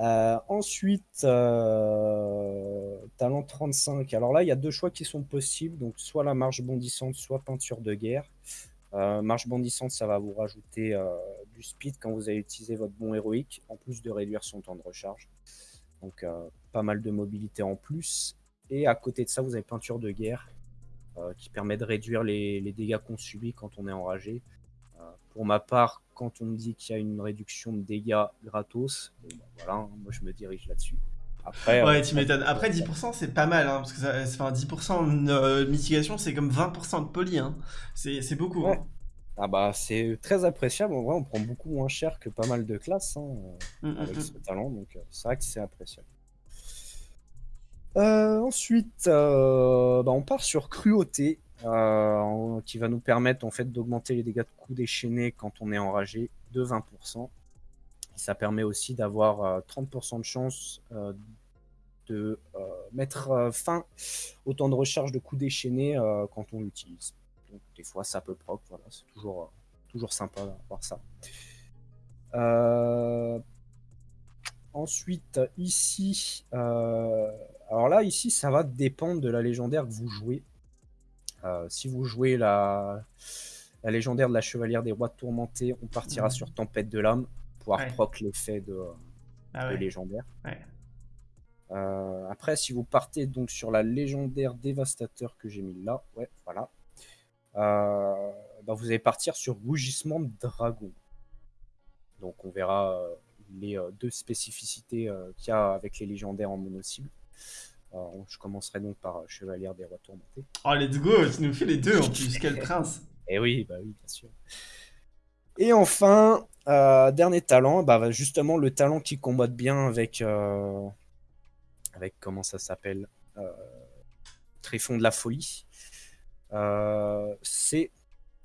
Speaker 2: Euh, ensuite, euh, talent 35. Alors là, il y a deux choix qui sont possibles. Donc, soit la marche bondissante, soit peinture de guerre. Euh, marche bondissante, ça va vous rajouter du speed quand vous allez utiliser votre bon héroïque, en plus de réduire son temps de recharge. Donc, pas mal de mobilité en plus. Et à côté de ça, vous avez peinture de guerre, qui permet de réduire les dégâts qu'on subit quand on est enragé. Euh, pour ma part, quand on me dit qu'il y a une réduction de dégâts gratos, bon, bah, voilà, hein, moi je me dirige là-dessus. Après,
Speaker 1: Ouais,
Speaker 2: euh,
Speaker 1: tu m'étonnes. Après, 10%, c'est pas mal, hein, parce que ça, enfin, 10% de euh, mitigation, c'est comme 20% de poli. Hein. C'est beaucoup.
Speaker 2: Ouais.
Speaker 1: hein.
Speaker 2: ah bah, c'est très appréciable. En vrai, on prend beaucoup moins cher que pas mal de classes hein,
Speaker 1: Mm, mm,
Speaker 2: avec
Speaker 1: mm.
Speaker 2: ce talent, donc euh, c'est vrai que c'est appréciable. Euh, ensuite, euh, bah, on part sur cruauté, euh, qui va nous permettre en fait d'augmenter les dégâts de coups déchaînés quand on est enragé de 20%. Et ça permet aussi d'avoir euh, 30% de chance euh, de euh, mettre euh, fin au temps de recharge de coups déchaînés euh, quand on l'utilise. Donc des fois ça peut proc, voilà, c'est toujours, euh, toujours sympa d'avoir ça. Euh, Ensuite, ici, euh, alors là, ici, ça va dépendre de la légendaire que vous jouez. Euh, si vous jouez la, la légendaire de la chevalière des rois tourmentés, on partira
Speaker 1: Mhm.
Speaker 2: sur Tempête de l'âme, pouvoir
Speaker 1: Ouais.
Speaker 2: proc l'effet de,
Speaker 1: Ah
Speaker 2: de
Speaker 1: ouais.
Speaker 2: légendaire.
Speaker 1: ouais.
Speaker 2: Euh, après, si vous partez donc sur la légendaire dévastateur que j'ai mis là, ouais, voilà, euh, bah, vous allez partir sur rougissement de dragon. Donc on verra les deux spécificités qu'il y a avec les légendaires en mono-cible. Euh, je commencerai donc par euh, Chevalière des Rois Tourmentés.
Speaker 1: Oh, let's go, tu nous fais les deux en plus, quel prince. *laughs*
Speaker 2: Et oui, bah oui, bien sûr. Et enfin, euh, dernier talent, bah, justement le talent qui combatte bien avec, euh, avec comment ça s'appelle, Tréfond de la folie. c'est...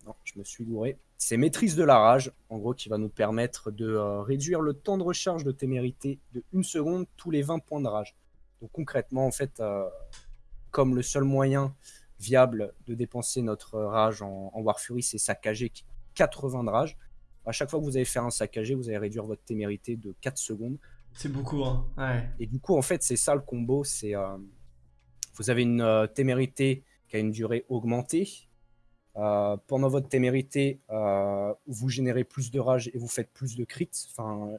Speaker 2: Non, je me suis gouré. C'est maîtrise de la rage, en gros, qui va nous permettre de réduire le temps de recharge de témérité de 1 seconde tous les 20 points de rage. Donc concrètement, en fait, comme le seul moyen viable de dépenser notre rage en, War Fury, c'est saccager 80 de rage. À chaque fois que vous allez faire un saccagé, vous allez réduire votre témérité de 4 secondes.
Speaker 1: C'est beaucoup, hein ouais.
Speaker 2: Et du coup, en fait, c'est ça le combo. C'est euh, vous avez une euh, témérité qui a une durée augmentée. Euh, pendant votre témérité, vous générez plus de rage et vous faites plus de crits. Enfin,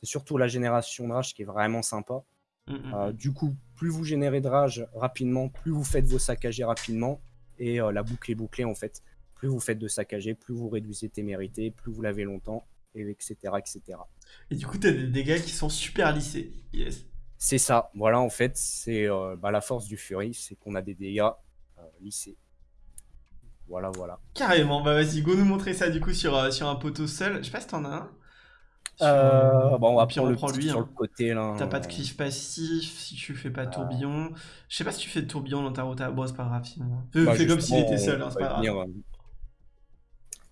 Speaker 2: c'est surtout la génération de rage qui est vraiment sympa. Mm, mm, mm. du coup, plus vous générez de rage rapidement, plus vous faites vos saccagés rapidement. Et la boucle est bouclée en fait. Plus vous faites de saccagés, plus vous réduisez témérité, plus vous l'avez longtemps, et etc., etc.
Speaker 1: Et du coup, tu as des dégâts qui sont super lissés. Yes.
Speaker 2: C'est ça. Voilà, en fait, c'est euh, bah, la force du Fury, c'est qu'on a des dégâts euh, lissés. Voilà, voilà.
Speaker 1: Carrément. Bah vas-y, go nous montrer ça du coup sur, euh, sur un poteau seul. Je sais pas si t'en as un.
Speaker 2: Euh, bon, on va prendre le lui, sur
Speaker 1: hein.
Speaker 2: le côté là.
Speaker 1: T'as pas de cliff passif si tu fais pas de tourbillon. Je sais pas si tu fais de tourbillon dans ta route. Bon, c'est pas grave. Bah, fais comme s'il était seul, hein, c'est pas grave.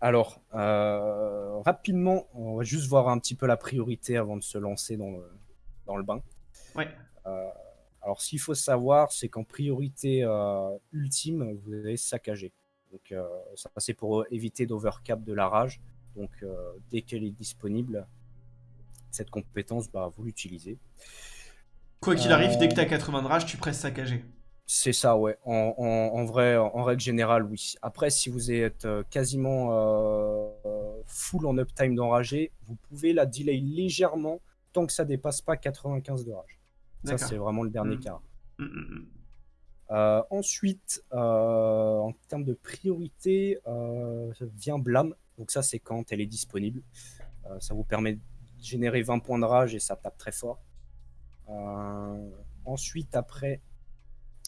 Speaker 2: Alors, euh, rapidement, on va juste voir un petit peu la priorité avant de se lancer dans le, dans le bain.
Speaker 1: Ouais.
Speaker 2: Euh, alors, ce qu'il faut savoir, c'est qu'en priorité euh, ultime, vous allez saccager. Donc, ça, c'est pour éviter d'overcap de la rage. Donc, dès qu'elle est disponible, cette compétence, bah, vous l'utilisez.
Speaker 1: Quoi qu'il arrive, dès que tu as 80 de rage, tu presses saccager.
Speaker 2: C'est ça, ouais. En, vrai, en règle générale, oui. Après, si vous êtes euh, quasiment euh, full en uptime d'enragé, vous pouvez la delay légèrement tant que ça dépasse pas 95 de rage. Ça, c'est vraiment le dernier mmh. cas. Mmh, mmh, euh, ensuite, en termes de priorité, vient Blâme. Donc ça, c'est quand elle est disponible. ça vous permet générer 20 points de rage et ça tape très fort. ensuite, après,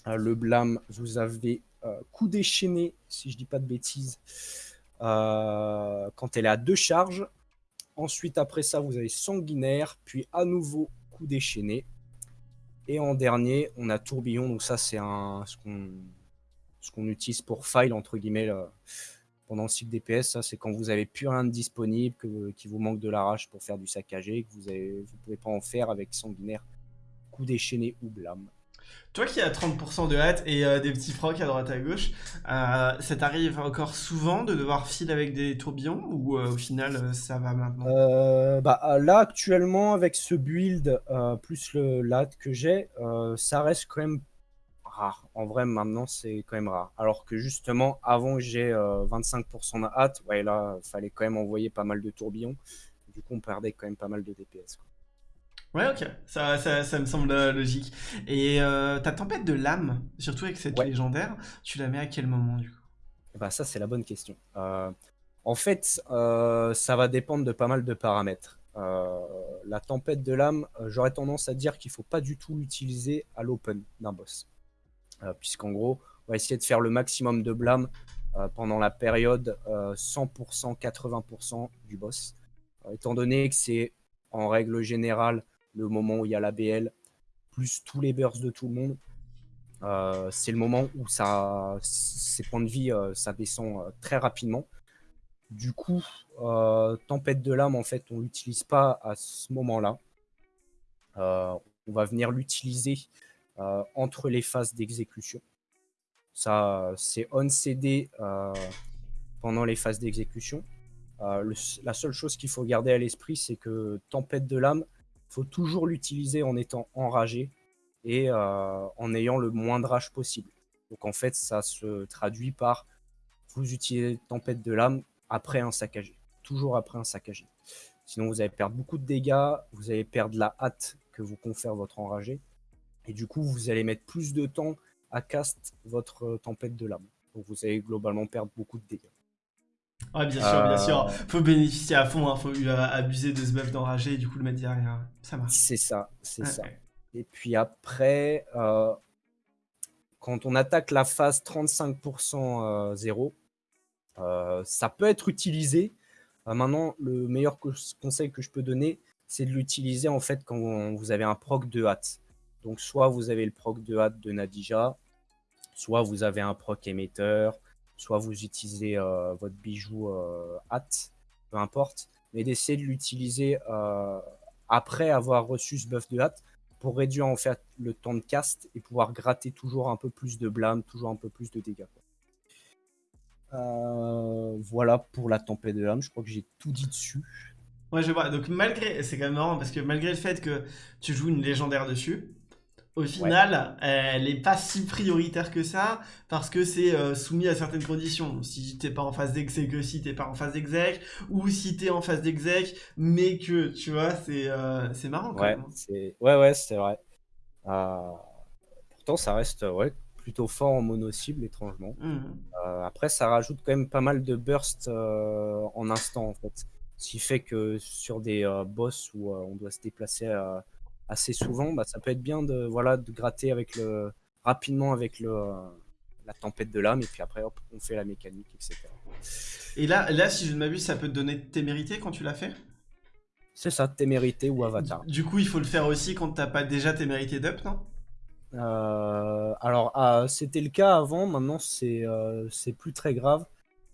Speaker 2: euh, le blâme, vous avez euh, coup déchaîné, si je dis pas de bêtises, euh, quand elle est à deux charges. Ensuite, après ça, vous avez sanguinaire, puis à nouveau coup déchaîné. Et en dernier, on a tourbillon. Donc ça, c'est un ce qu'on ce qu'on utilise pour file entre guillemets pendant le cycle DPS. Ça, c'est quand vous avez plus rien de disponible, que qui vous manque de la rage pour faire du saccagé, que vous avez vous pouvez pas en faire avec sanguinaire, coup déchaîné ou blâme.
Speaker 1: Toi qui as 30% de hâte et euh, des petits frocs à droite à gauche, euh, ça t'arrive encore souvent de devoir filer avec des tourbillons ou euh, au final ça va maintenant?
Speaker 2: Bah, Là actuellement avec ce build plus le lat que j'ai, ça reste quand même rare. En vrai maintenant c'est quand même rare. Alors que justement avant j'ai 25% de hâte, ouais là fallait quand même envoyer pas mal de tourbillons. Du coup on perdait quand même pas mal de DPS.
Speaker 1: Ouais, ok, ça, ça, me semble euh, logique. Et euh, ta tempête de l'âme, surtout avec cette légendaire, tu la mets à quel moment du coup?
Speaker 2: Bah, Ça, c'est la bonne question. Euh, en fait, ça va dépendre de pas mal de paramètres. la tempête de l'âme, j'aurais tendance à dire qu'il ne faut pas du tout l'utiliser à l'open d'un boss. Puisqu'en gros, on va essayer de faire le maximum de blâme pendant la période 100%, 80% du boss. étant donné que c'est en règle générale le moment où il y a la BL, plus tous les bursts de tout le monde. Euh, c'est le moment où ça, ses points de vie, euh, ça descend euh, très rapidement. Du coup, Tempête de l'âme, en fait, on l'utilise pas à ce moment-là. on va venir l'utiliser entre les phases d'exécution. Ça, c'est on CD pendant les phases d'exécution. la seule chose qu'il faut garder à l'esprit, c'est que Tempête de l'âme, faut toujours l'utiliser en étant enragé et euh, en ayant le moins de rage possible. Donc en fait, ça se traduit par vous utilisez tempête de l'âme après un saccagé, toujours après un saccagé. Sinon, vous allez perdre beaucoup de dégâts, vous allez perdre la hâte que vous confère votre enragé, et du coup, vous allez mettre plus de temps à cast votre tempête de l'âme. Donc vous allez globalement perdre beaucoup de dégâts.
Speaker 1: Ouais, bien sûr, bien sûr. Euh. Faut bénéficier à fond, hein. faut abuser de ce buff d'enragé et du coup le mettre derrière. Ça marche.
Speaker 2: C'est ça, c'est ça. Et puis après, euh, quand on attaque la phase 35% 0, euh, ça peut être utilisé. maintenant, le meilleur conseil que je peux donner, c'est de l'utiliser en fait quand vous avez un proc de hâte. Donc soit vous avez le proc de hâte de Nadija, soit vous avez un proc émetteur, soit vous utilisez euh, votre bijou euh, hâte, peu importe, mais d'essayer de l'utiliser euh, après avoir reçu ce buff de hâte pour réduire en fait le temps de cast et pouvoir gratter toujours un peu plus de blâme, toujours un peu plus de dégâts. voilà pour la tempête de l'âme, je crois que j'ai tout dit dessus.
Speaker 1: Ouais, je vois. Donc, malgré, c'est quand même marrant parce que malgré le fait que tu joues une légendaire dessus, au final, elle n'est pas si prioritaire que ça parce que c'est euh, soumis à certaines conditions. Si t'es pas en phase d'exec, si t'es pas en phase d'exec, ou si t'es en phase d'exec, mais que tu vois, c'est euh, marrant quand
Speaker 2: ouais,
Speaker 1: même.
Speaker 2: Hein. Ouais, ouais, c'est vrai. Euh, pourtant, ça reste ouais, plutôt fort en mono-cible, étrangement. Mmh. après, ça rajoute quand même pas mal de burst en instant, en fait. Ce qui fait que sur des boss où on doit se déplacer assez souvent, bah, ça peut être bien de, voilà, de gratter avec le, rapidement avec le, la tempête de l'âme, et puis après, hop, on fait la mécanique, etc.
Speaker 1: Et là, là si je ne m'abuse, ça peut te donner témérité quand tu l'as fait?
Speaker 2: C'est ça, témérité ou avatar.
Speaker 1: Du coup, il faut le faire aussi quand t'as pas déjà témérité d'up, non?
Speaker 2: Euh, alors, ah, c'était le cas avant, maintenant c'est euh, c'est plus très grave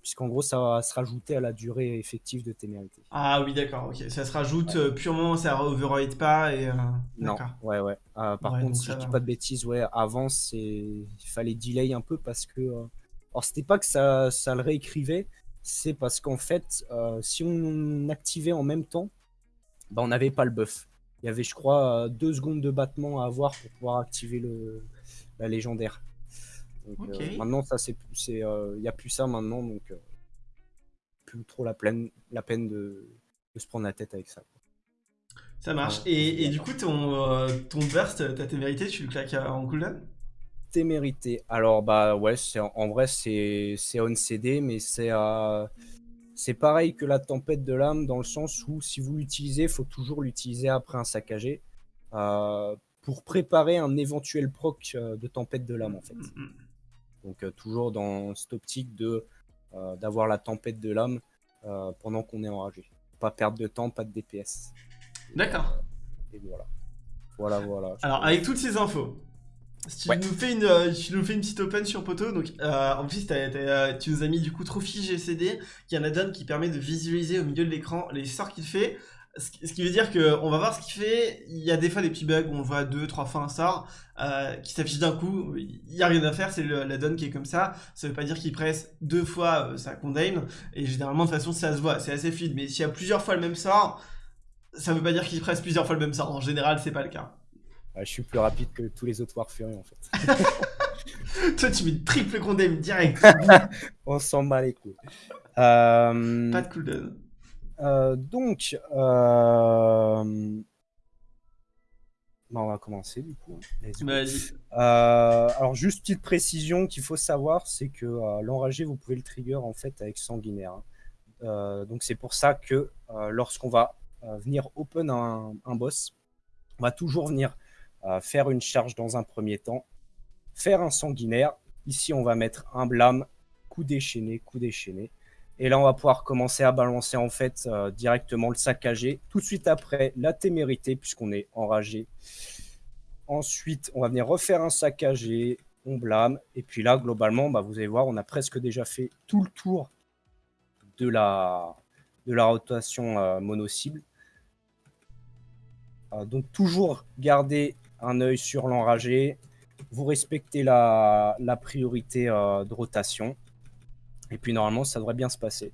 Speaker 2: puisqu'en gros, ça va se rajouter à la durée effective de témérité.
Speaker 1: Ah oui, d'accord, ok. Ça se rajoute euh, purement, ça override pas et... Euh,
Speaker 2: non, ouais, ouais. Euh, par contre, si je dis pas de bêtises, ouais, avant, il fallait delay un peu parce que... Alors, c'était pas que ça, ça le réécrivait, c'est parce qu'en fait, si on activait en même temps, bah, on n'avait pas le buff. Il y avait, je crois, deux secondes de battement à avoir pour pouvoir activer le, la légendaire. Euh, maintenant, ça, c'est, il euh, y a plus ça maintenant, donc euh, plus trop la, peine, la peine de, se prendre la tête avec ça.
Speaker 1: Ça marche. et, du coup, ton, ton burst, ta témérité, tu le claques en cooldown?
Speaker 2: Témérité. Alors, bah ouais, c'est, en vrai, c'est, c'est on CD, mais c'est, c'est pareil que la tempête de l'âme, dans le sens où si vous l'utilisez, il faut toujours l'utiliser après un saccagé. pour préparer un éventuel proc de tempête de l'âme, en fait. Donc euh, toujours dans cette optique de euh, d'avoir la tempête de l'âme euh, pendant qu'on est enragé. Pas perdre de temps, pas de DPS.
Speaker 1: D'accord.
Speaker 2: Et voilà. Voilà, voilà.
Speaker 1: Alors, avec toutes ces infos, tu, nous fais une, tu nous fais une petite open sur Poto. Donc, en plus, tu nous as mis du coup Trophy GCD, qui est un add-on qui permet de visualiser au milieu de l'écran les sorts qu'il fait. Ce qui veut dire qu'on va voir ce qu'il fait. Il y a des fois des petits bugs où on voit deux, trois fois un sort euh, qui s'affiche d'un coup. Il n'y a rien à faire, c'est la donne qui est comme ça. Ça veut pas dire qu'il presse deux fois euh, ça condamne. Et généralement, de toute façon, ça se voit, c'est assez fluide. Mais s'il y a plusieurs fois le même sort, ça veut pas dire qu'il presse plusieurs fois le même sort. En général, c'est pas le cas.
Speaker 2: je suis plus rapide que tous les autres Warfury en fait. *laughs*
Speaker 1: Toi, tu mets triple condamne direct. *laughs*
Speaker 2: on s'en bat les couilles. Euh...
Speaker 1: Pas de cooldown.
Speaker 2: Euh, donc, euh, on va commencer du coup.
Speaker 1: Vas-y.
Speaker 2: Euh, alors juste petite précision qu'il faut savoir, c'est que l'enragé, vous pouvez le trigger en fait avec sanguinaire. Hein. donc c'est pour ça que lorsqu'on va venir open un, un, boss, on va toujours venir faire une charge dans un premier temps, faire un sanguinaire. Ici on va mettre un blâme, coup déchaîné, coup déchaîné. Et là, on va pouvoir commencer à balancer en fait euh, directement le saccagé. Tout de suite après, la témérité, puisqu'on est enragé. Ensuite, on va venir refaire un saccagé, on blâme. Et puis là, globalement, bah, vous allez voir, on a presque déjà fait tout le tour de la, de la rotation euh, mono-cible. Euh, donc toujours garder un œil sur l'enragé. Vous respectez la, la priorité de rotation. Et puis normalement, ça devrait bien se passer.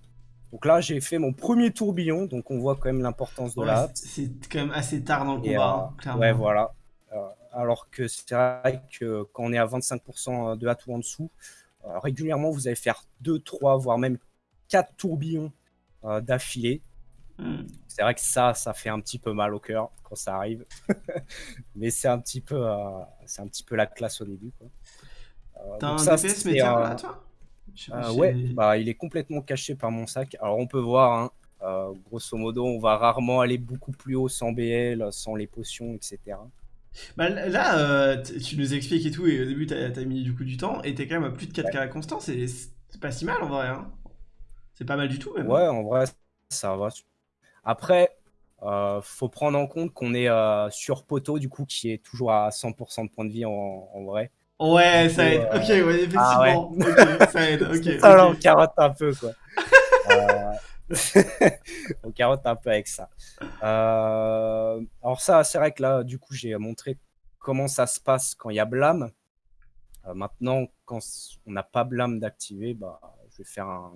Speaker 2: Donc là, j'ai fait mon premier tourbillon, donc on voit quand même l'importance de la
Speaker 1: C'est quand même assez tard dans le combat,
Speaker 2: hein, clairement. Ouais, voilà. Euh, alors que c'est vrai que quand on est à 25% de hâte ou en dessous, euh, régulièrement, vous allez faire 2, 3, voire même 4 tourbillons euh, d'affilée. Hmm. C'est vrai que ça, ça fait un petit peu mal au cœur quand ça arrive. *laughs* Mais c'est un, petit peu, c'est un petit peu la classe au début.
Speaker 1: T'as un DPS médium là, toi?
Speaker 2: Euh, ouais, bah, il est complètement caché par mon sac. Alors on peut voir, hein, euh, grosso modo, on va rarement aller beaucoup plus haut sans BL, sans les potions, etc.
Speaker 1: Bah, là, euh, tu nous expliques et tout, et au début, tu as, mis du coup du temps, et t'es quand même à plus de 4 carrés constants, c'est pas si mal en vrai. Hein. C'est pas mal du tout, même.
Speaker 2: Ouais, en vrai, ça va. Après, Euh, faut prendre en compte qu'on est euh, sur poteau, du coup, qui est toujours à 100% de points de vie en, en vrai.
Speaker 1: Ouais, ça aide.
Speaker 2: euh,
Speaker 1: Ok, ouais, effectivement.
Speaker 2: ah ouais.
Speaker 1: Ok, ça aide. Ok. *laughs* ok.
Speaker 2: on carotte un peu, quoi. *laughs* Euh, *laughs* on carotte un peu avec ça. Euh, Alors ça, c'est vrai que là, du coup, j'ai montré comment ça se passe quand il y a blâme. Euh, maintenant, quand on n'a pas blâme d'activer, bah, je vais faire un...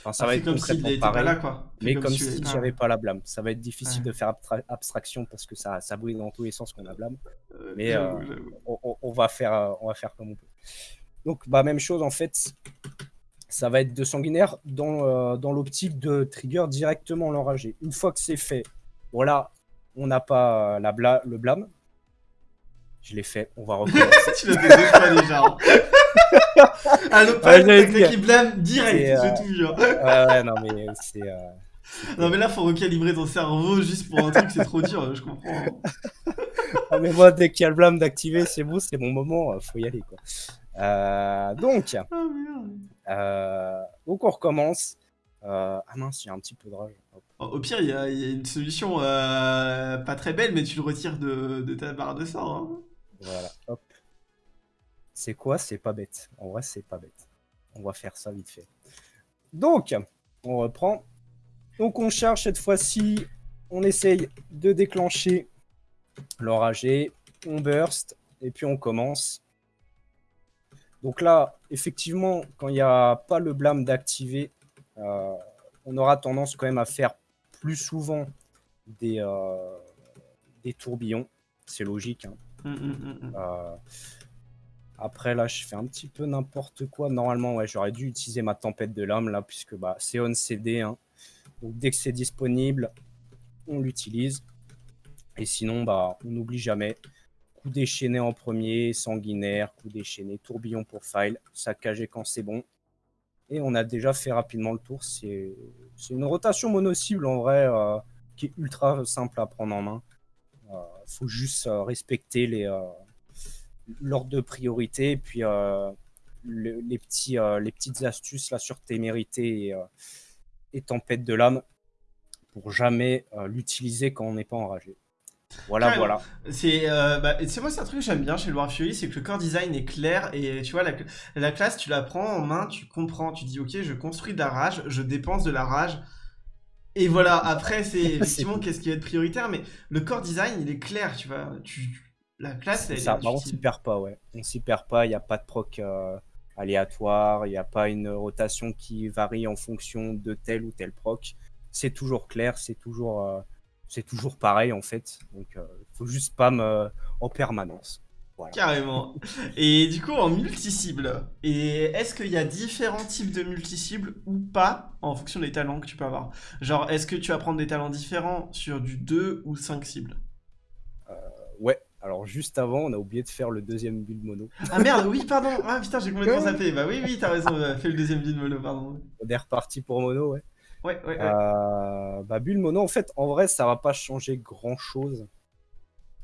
Speaker 2: Enfin, ça
Speaker 1: Ah,
Speaker 2: va être
Speaker 1: comme
Speaker 2: concrètement
Speaker 1: était pas
Speaker 2: pareil.
Speaker 1: là, quoi.
Speaker 2: Mais comme si
Speaker 1: es-
Speaker 2: j'avais pas la blâme. Ça va être difficile
Speaker 1: Ouais.
Speaker 2: de faire abstraction parce que ça, ça brille dans tous les sens qu'on a blâme.
Speaker 1: Euh,
Speaker 2: mais, euh. On, va faire, euh, on va faire comme on peut. Donc, bah, même chose en fait. Ça va être de sanguinaire dans, euh, dans l'optique de trigger directement l'enragé. Une fois que c'est fait, voilà, on n'a pas la bla- le blâme. Je l'ai fait, on va *laughs* recommencer.
Speaker 1: tu l'as déjà. *laughs* ah non, pas
Speaker 2: Ouais,
Speaker 1: qui blâme direct,
Speaker 2: euh,
Speaker 1: je te jure.
Speaker 2: ouais, ouais, non, mais c'est. euh,
Speaker 1: Non mais là faut recalibrer ton cerveau juste pour un truc c'est trop dur, je comprends.
Speaker 2: Ah, mais moi, dès qu'il y a le blâme d'activer, c'est bon, c'est mon moment, euh, faut y aller. Quoi. Euh, donc,
Speaker 1: merde.
Speaker 2: donc, on recommence. Ah mince, il y a un petit peu de rage.
Speaker 1: Au pire il y, a il y a une solution pas très belle mais tu le retires de, de ta barre de sort. Hein.
Speaker 2: Voilà, hop. C'est quoi? C'est pas bête. En vrai, c'est pas bête. On va faire ça vite fait. Donc, on reprend. Donc, on charge cette fois-ci. On essaye de déclencher l'enragé. On burst. Et puis, on commence. Donc là, effectivement, quand il n'y a pas le blâme d'activer, euh, on aura tendance quand même à faire plus souvent des, euh, des tourbillons. C'est logique. hein.
Speaker 1: Hum, hum, hum.
Speaker 2: Euh, après, là, je fais un petit peu n'importe quoi. Normalement, ouais, j'aurais dû utiliser ma tempête de l'âme, là, puisque bah, c'est on CD. hein. Donc, dès que c'est disponible, on l'utilise. Et sinon, bah, on n'oublie jamais. Coup déchaîné en premier, sanguinaire, coup déchaîné, tourbillon pour file, saccagé quand c'est bon. Et on a déjà fait rapidement le tour. C'est une rotation mono-cible en vrai euh, qui est ultra simple à prendre en main. Il faut juste euh, respecter les, euh, l'ordre de priorité puis euh, le- les, petits, euh, les petites astuces là sur témérité et, euh, et tempête de l'âme pour jamais l'utiliser quand on n'est pas enragé. Voilà, voilà.
Speaker 1: C'est euh, bah, moi c'est un truc que j'aime bien chez le War Fury, c'est que le core design est clair et tu vois la, la classe tu la prends en main, tu comprends, tu dis ok je construis de la rage, je dépense de la rage et voilà après c'est *laughs* effectivement qu'est-ce qui va être prioritaire mais le core design il est clair tu vois tu la classe elle
Speaker 2: ça,
Speaker 1: est
Speaker 2: bah, on s'y perd pas, ouais. On s'y perd pas, il n'y a pas de proc euh, aléatoire, il n'y a pas une rotation qui varie en fonction de tel ou tel proc. C'est toujours clair, c'est toujours, euh, c'est toujours pareil en fait. Donc, il faut juste spam euh, en permanence. Voilà.
Speaker 1: Carrément. Et du coup, en multi-cible, et est-ce qu'il y a différents types de multi-cibles ou pas en fonction des talents que tu peux avoir? Genre, est-ce que tu vas prendre des talents différents sur du 2 ou 5 cibles?
Speaker 2: Ouais, alors juste avant, on a oublié de faire le deuxième build mono.
Speaker 1: Ah merde, oui, pardon. Ah putain, j'ai complètement zappé. Bah oui, oui, t'as raison, euh, fais le deuxième build mono, pardon.
Speaker 2: On est reparti pour mono, ouais.
Speaker 1: Ouais, ouais, ouais.
Speaker 2: Euh, bah, build mono, en fait, en vrai, ça va pas changer grand chose.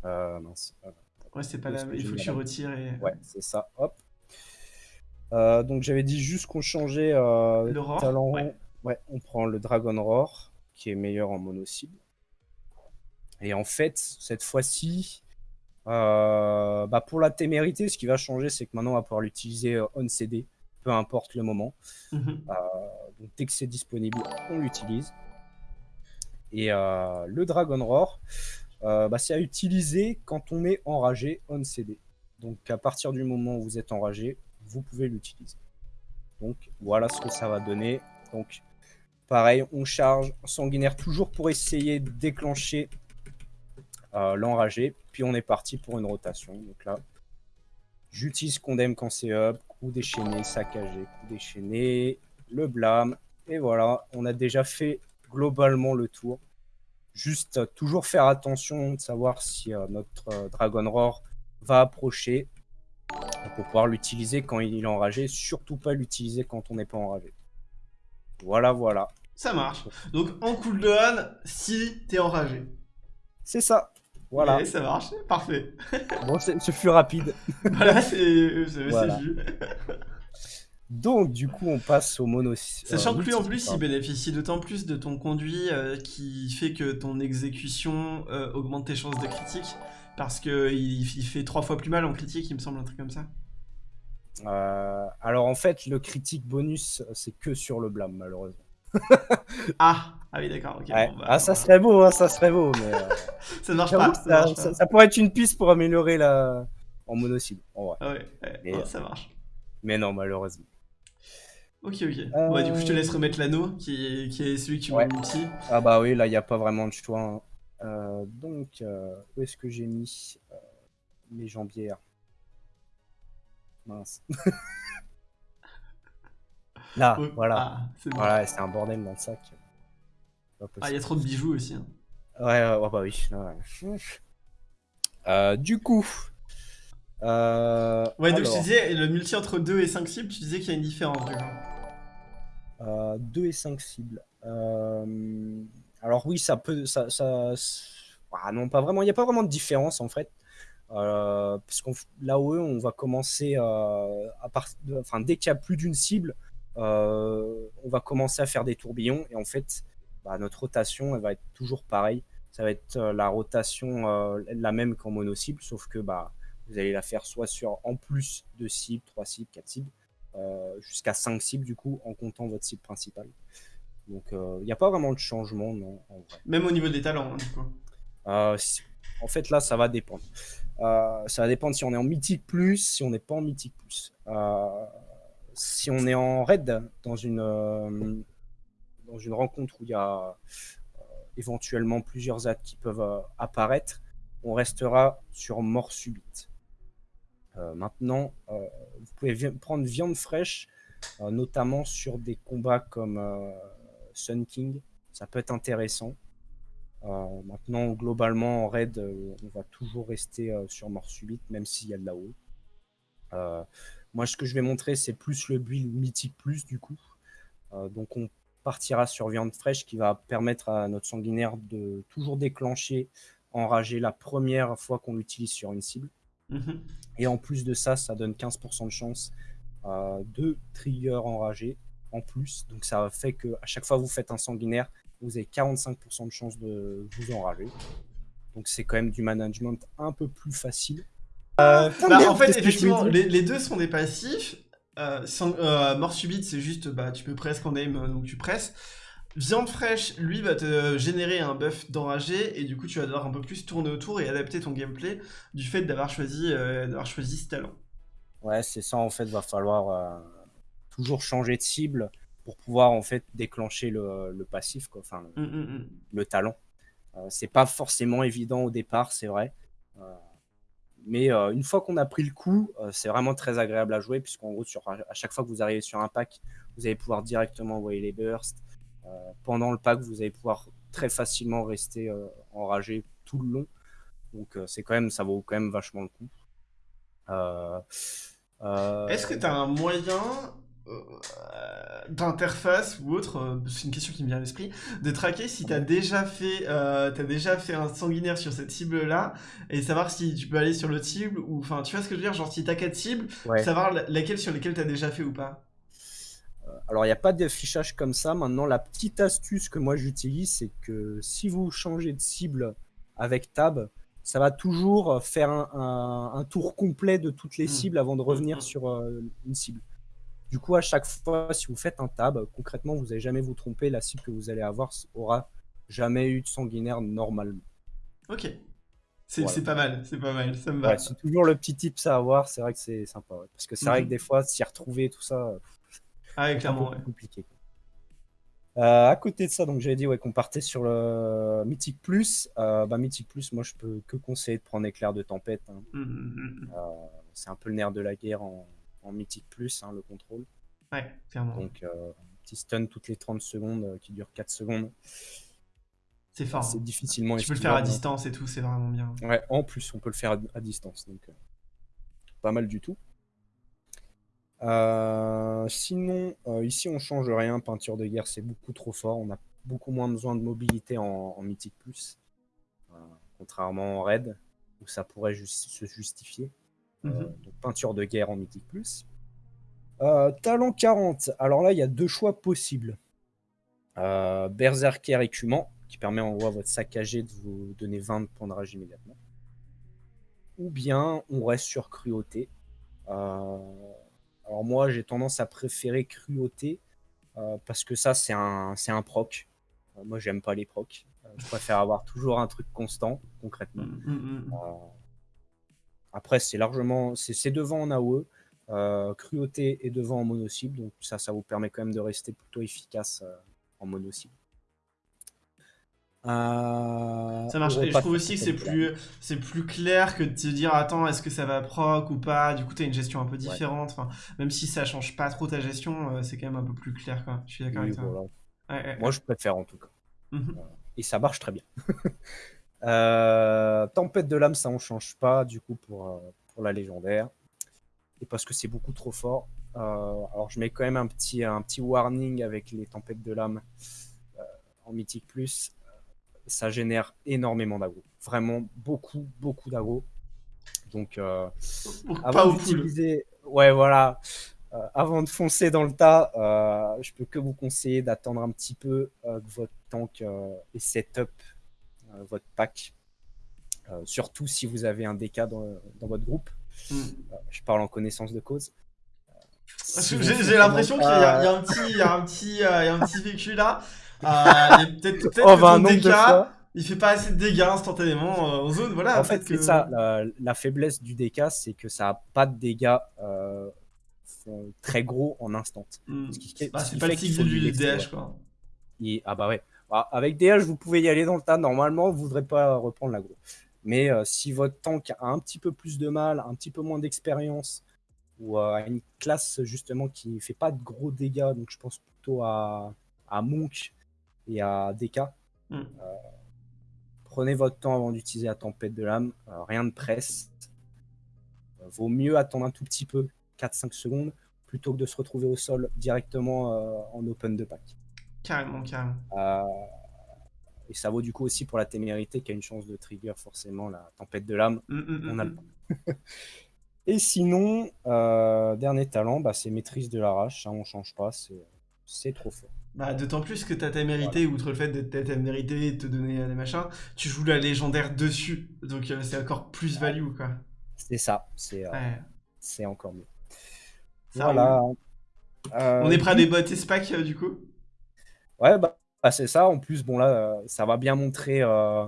Speaker 2: Euh, mince.
Speaker 1: Ouais, c'est pas la... Il faut que tu retires et...
Speaker 2: Ouais, c'est ça. Hop. Euh, donc j'avais dit juste qu'on changeait euh,
Speaker 1: Le
Speaker 2: talent.
Speaker 1: ouais.
Speaker 2: Ouais, on prend le Dragon Roar, qui est meilleur en mono-cible. Et en fait, cette fois-ci, euh, bah, pour la témérité, ce qui va changer, c'est que maintenant on va pouvoir l'utiliser euh, on CD, peu importe le moment.
Speaker 1: Mhm.
Speaker 2: Donc dès que c'est disponible, on l'utilise. Et euh, le Dragon Roar, euh, bah, c'est à utiliser quand on est enragé on CD. Donc à partir du moment où vous êtes enragé, vous pouvez l'utiliser. Donc voilà ce que ça va donner. Donc pareil, on charge sanguinaire toujours pour essayer de déclencher euh, l'enragé. Puis on est parti pour une rotation. Donc là, j'utilise Condemn quand c'est up, coup déchaîné, saccagé, coup déchaîné, le blâme. Et voilà, on a déjà fait globalement le tour. Juste euh, toujours faire attention de savoir si euh, notre euh, Dragon Roar va approcher pour pouvoir l'utiliser quand il est enragé. Surtout pas l'utiliser quand on n'est pas enragé. Voilà, voilà.
Speaker 1: Ça marche. Donc, en cooldown, si t'es enragé.
Speaker 2: C'est ça. Voilà.
Speaker 1: Ouais, ça marche. Parfait. *laughs*
Speaker 2: Bon, ce fut rapide. *laughs*
Speaker 1: voilà, c'est
Speaker 2: Voilà.
Speaker 1: vu.
Speaker 2: Donc, du coup, on passe au mono.
Speaker 1: Sachant que lui, en plus, il bénéficie d'autant plus de ton conduit qui fait que ton exécution augmente tes chances de critique. Parce qu'il il fait trois fois plus mal en critique, il me semble, un truc comme ça.
Speaker 2: alors, en fait, le critique bonus, c'est que sur le blâme, malheureusement.
Speaker 1: ah, *laughs* ah oui, d'accord.
Speaker 2: Bah, ah, ça serait beau, hein, ça serait beau, mais. *laughs*
Speaker 1: ça ne marche pas.
Speaker 2: Ça, pourrait être une piste pour améliorer la. en monocycle. En
Speaker 1: vrai. ouais, ça marche.
Speaker 2: Mais non, malheureusement.
Speaker 1: Ok, ok. Ouais, du coup, je te laisse remettre l'anneau, qui est, qui est celui qui ouais. multi.
Speaker 2: Ah bah oui, là, il n'y a pas vraiment de choix. Hein. Euh, donc, euh, où est-ce que j'ai mis euh, mes jambières? Mince. *laughs* là, voilà. Ah, voilà, c'est un bordel dans le sac.
Speaker 1: Ah, il y a trop de bijoux aussi. Hein.
Speaker 2: Ouais, ouais, bah oui. du coup,
Speaker 1: euh, ouais, donc je disais, le multi entre 2 et 5 cibles, tu disais qu'il y a une différence.
Speaker 2: Euh, 2 et 5 cibles. Euh, alors oui, ça peut... Ça, ça... Ah non, pas vraiment. Il n'y a pas vraiment de différence en fait. Euh, parce qu'on l'AOE, on va commencer euh, à part... enfin, dès qu'il y a plus d'une cible, euh, on va commencer à faire des tourbillons et en fait, bah, notre rotation, elle va être toujours pareille. Ça va être la rotation la même qu'en mono cible, sauf que bah vous allez la faire soit sur en plus de cibles, 3 cibles, 4 cibles, euh, jusqu'à 5 cibles du coup, en comptant votre cible principale. Donc il euh, n'y a pas vraiment de changement, non. En vrai.
Speaker 1: Même au niveau des talents, hein, du coup.
Speaker 2: Euh, en fait, là, ça va dépendre. ça va dépendre si on est en mythique plus, si on n'est pas en mythique plus. si on est en raid dans une, dans une rencontre où il y a éventuellement plusieurs ads qui peuvent apparaître, on restera sur mort subite. Euh, maintenant, euh, vous pouvez prendre viande fraîche, euh, notamment sur des combats comme Sun King. Ça peut être intéressant. maintenant, globalement, en raid, on va toujours rester sur mort subite, même s'il y a de la haut. moi, ce que je vais montrer, c'est plus le build mythique plus, du coup. donc, on partira sur viande fraîche qui va permettre à notre sanguinaire de toujours déclencher enragé la première fois qu'on l'utilise sur une cible. Mhm. Et en plus de ça, ça donne 15% de chance euh, de trigger enragé en plus. Donc ça fait que à chaque fois que vous faites un sanguinaire, vous avez 45% de chance de vous enrager. Donc c'est quand même du management un peu plus facile.
Speaker 1: Euh, bah, en fait, effectivement, les, deux sont des passifs. Euh, mort subite, c'est juste, bah, tu peux presque en aim, donc tu presses. Viande fraîche, lui, va te générer un buff d'enragé, et du coup, tu vas devoir un peu plus tourner autour et adapter ton gameplay du fait d'avoir choisi, euh, choisi ce talent.
Speaker 2: Ouais, c'est ça, en fait, va falloir euh, toujours changer de cible pour pouvoir, en fait, déclencher le, passif, quoi, enfin, le, mm, mm, mm. talent. Euh, c'est pas forcément évident au départ, c'est vrai. Mais une fois qu'on a pris le coup, c'est vraiment très agréable à jouer, puisqu'en gros, sur, à chaque fois que vous arrivez sur un pack, vous allez pouvoir directement envoyer les bursts, euh, pendant le pack, vous allez pouvoir très facilement rester euh, enragé tout le long. Donc euh, c'est quand même, ça vaut quand même vachement le coup.
Speaker 1: Est-ce que tu as un moyen d'interface ou autre, c'est une question qui me vient à l'esprit, de traquer si tu as déjà fait as déjà fait un sanguinaire sur cette cible là et savoir si tu peux aller sur l'autre cible ou enfin tu vois ce que je veux dire genre si tu as quatre cibles, savoir laquelle sur lesquelles tu as déjà fait ou pas.
Speaker 2: Alors, il n'y a pas d'affichage comme ça. Maintenant, la petite astuce que moi j'utilise, c'est que si vous changez de cible avec Tab, ça va toujours faire un, tour complet de toutes les mmh. cibles avant de revenir mmh. sur euh, une cible. Du coup, à chaque fois, si vous faites un tab, concrètement, vous n'allez jamais vous tromper. La cible que vous allez avoir aura jamais eu de sanguinaire normalement.
Speaker 1: Ok. C'est pas mal, c'est pas mal, ça me va.
Speaker 2: c'est toujours le petit tip à avoir, c'est vrai que c'est sympa. Parce que c'est vrai que mmh. des fois, s'y retrouver, tout ça,
Speaker 1: ah, clairement.
Speaker 2: compliqué. Euh, à côté de ça, donc j'avais dit ouais, qu'on partait sur le Mythic Plus. Euh, bah, Mythic Plus, moi je peux que conseiller de prendre Éclair de Tempête. Hein. Mmh, mmh, mmh, euh, c'est un peu le nerf de la guerre en, en Mythic Plus, hein, le contrôle.
Speaker 1: Ouais, clairement.
Speaker 2: Donc, un petit stun toutes les 30 secondes qui dure 4 secondes.
Speaker 1: C'est fort.
Speaker 2: C'est difficilement
Speaker 1: Tu peux le faire à distance et tout, c'est vraiment bien.
Speaker 2: Ouais, en plus, on peut le faire à, distance. Donc, pas mal du tout. Euh, sinon, euh, ici on change rien. Peinture de guerre, c'est beaucoup trop fort. On a beaucoup moins besoin de mobilité en, Mythique Plus. Euh, contrairement en Raid, où ça pourrait se justifier. Mhm. donc peinture de guerre en Mythique Plus. Euh, talent 40. Alors là, il y a deux choix possibles. Euh, Berserker écumant, qui permet en gros à votre saccagé de vous donner 20 points de rage immédiatement. Ou bien on reste sur cruauté. Euh, alors moi, j'ai tendance à préférer cruauté parce que ça, c'est un, c'est un proc. moi, j'aime pas les procs. je préfère avoir toujours un truc constant, concrètement.
Speaker 1: Mm, mm, mm.
Speaker 2: Après, c'est largement, c'est devant en AOE. Euh, cruauté est devant en mono-cible, donc ça, ça vous permet quand même de rester plutôt efficace euh, en mono-cible.
Speaker 1: Euh, ça marche, et je trouve aussi que c'est plus, c'est plus clair que de te dire attends, est-ce que ça va proc ou pas? Du coup, tu as une gestion un peu différente. Enfin, même si ça change pas trop ta gestion, c'est quand même un peu plus clair. Quoi. Je suis d'accord avec toi.
Speaker 2: Moi, je préfère en tout cas.
Speaker 1: Mhm.
Speaker 2: Et ça marche très bien. *laughs* tempête de l'âme, ça on change pas du coup pour, pour la légendaire et parce que c'est beaucoup trop fort. Euh, alors je mets quand même un petit, un petit warning avec les tempêtes de l'âme euh, en mythique plus. Ça génère énormément d'agro. Vraiment beaucoup, beaucoup d'agro. Donc euh, avant d'utiliser... Ouais voilà. avant de foncer dans le tas, je peux que vous conseiller d'attendre un petit peu que votre tank ait setup votre pack. surtout si vous avez un DK dans, dans votre groupe. Hmm. Euh, je parle en connaissance de cause.
Speaker 1: J'ai l'impression qu'il y, a un petit, il y a un petit, euh, il y a un petit vécu là. *laughs* Euh, peut-être peut oh, bah, dégâts, il fait pas assez de dégâts instantanément en zone. Voilà.
Speaker 2: En fait, c'est ça. La, faiblesse du DK, c'est que ça a pas de dégâts très gros en instant.
Speaker 1: Hmm. Bah, c'est pas le cycle du DH quoi.
Speaker 2: ah bah ouais. Bah, avec DH, vous pouvez y aller dans le tas. Normalement, vous voudrez pas reprendre l'agro. Mais euh, si votre tank a un petit peu plus de mal, un petit peu moins d'expérience, ou euh, une classe justement qui ne fait pas de gros dégâts, donc je pense plutôt à, Monk et à DK, hmm. euh, prenez votre temps avant d'utiliser la tempête de l'âme, rien de presse. vaut mieux attendre un tout petit peu, 4-5 secondes, plutôt que de se retrouver au sol directement en open de pack.
Speaker 1: Carrément, carrément.
Speaker 2: Et ça vaut du coup aussi pour la témérité qui a une chance de trigger forcément la tempête de l'âme.
Speaker 1: Mm, mm,
Speaker 2: on a
Speaker 1: mm,
Speaker 2: le *laughs* Et sinon, euh, dernier talent, bah, c'est maîtrise de l'arrache. Ça, on change pas, c'est trop fort.
Speaker 1: Bah, D'autant plus que ta témérité, outre le fait d'être ta témérité et de te donner des machins, tu joues la légendaire dessus. Donc euh, c'est encore plus value. quoi.
Speaker 2: C'est ça, c'est euh, encore mieux. voilà.
Speaker 1: on est prêt à déboîter ce pack du coup?
Speaker 2: Ouais, bah ah, c'est ça. En plus, bon, là, euh, ça va bien montrer euh,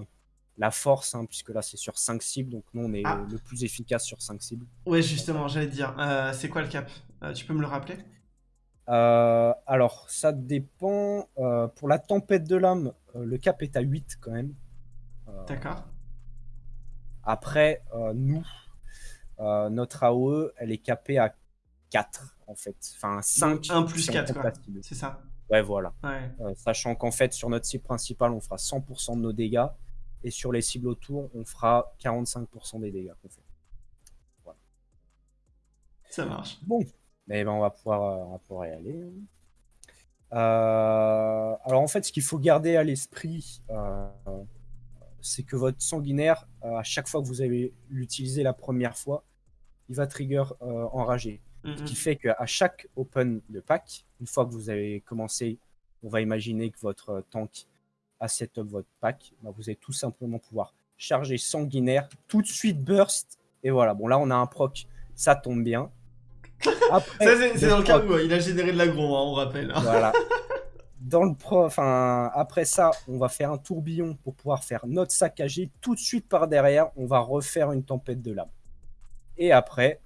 Speaker 2: la force, hein, puisque là, c'est sur 5 cibles. Donc, nous, on est ah. le plus efficace sur 5 cibles.
Speaker 1: Ouais, justement, j'allais dire. Euh, c'est quoi le cap? Tu peux me le rappeler?
Speaker 2: Alors, ça dépend. pour la tempête de l'âme, le cap est à 8 quand même.
Speaker 1: D'accord.
Speaker 2: Après, nous, notre AOE, elle est capée à 4, en fait. Enfin, 5.
Speaker 1: 1 plus 4, C'est ça.
Speaker 2: Ouais, voilà. Euh, sachant qu'en fait, sur notre cible principale, on fera 100% de nos dégâts. Et sur les cibles autour, on fera 45% des dégâts qu'on fait.
Speaker 1: Voilà. Ça marche.
Speaker 2: Bon, mais ben, on, va pouvoir, euh, on va pouvoir y aller. Euh, alors en fait, ce qu'il faut garder à l'esprit, c'est que votre sanguinaire, à chaque fois que vous allez l'utiliser la première fois, il va trigger enragé. Ce qui fait qu'à chaque open de pack, une fois que vous avez commencé, on va imaginer que votre tank a setup votre pack, bah, vous allez tout simplement pouvoir charger sanguinaire, tout de suite burst, et voilà. Bon là on a un proc, ça tombe bien. *laughs*
Speaker 1: c'est dans le cas où il a généré de l'agro, hein, on rappelle.
Speaker 2: Voilà. *laughs* Dans le pro, enfin, après ça, on va faire un tourbillon pour pouvoir faire notre saccagé. Tout de suite par derrière, on va refaire une tempête de lame. Et après,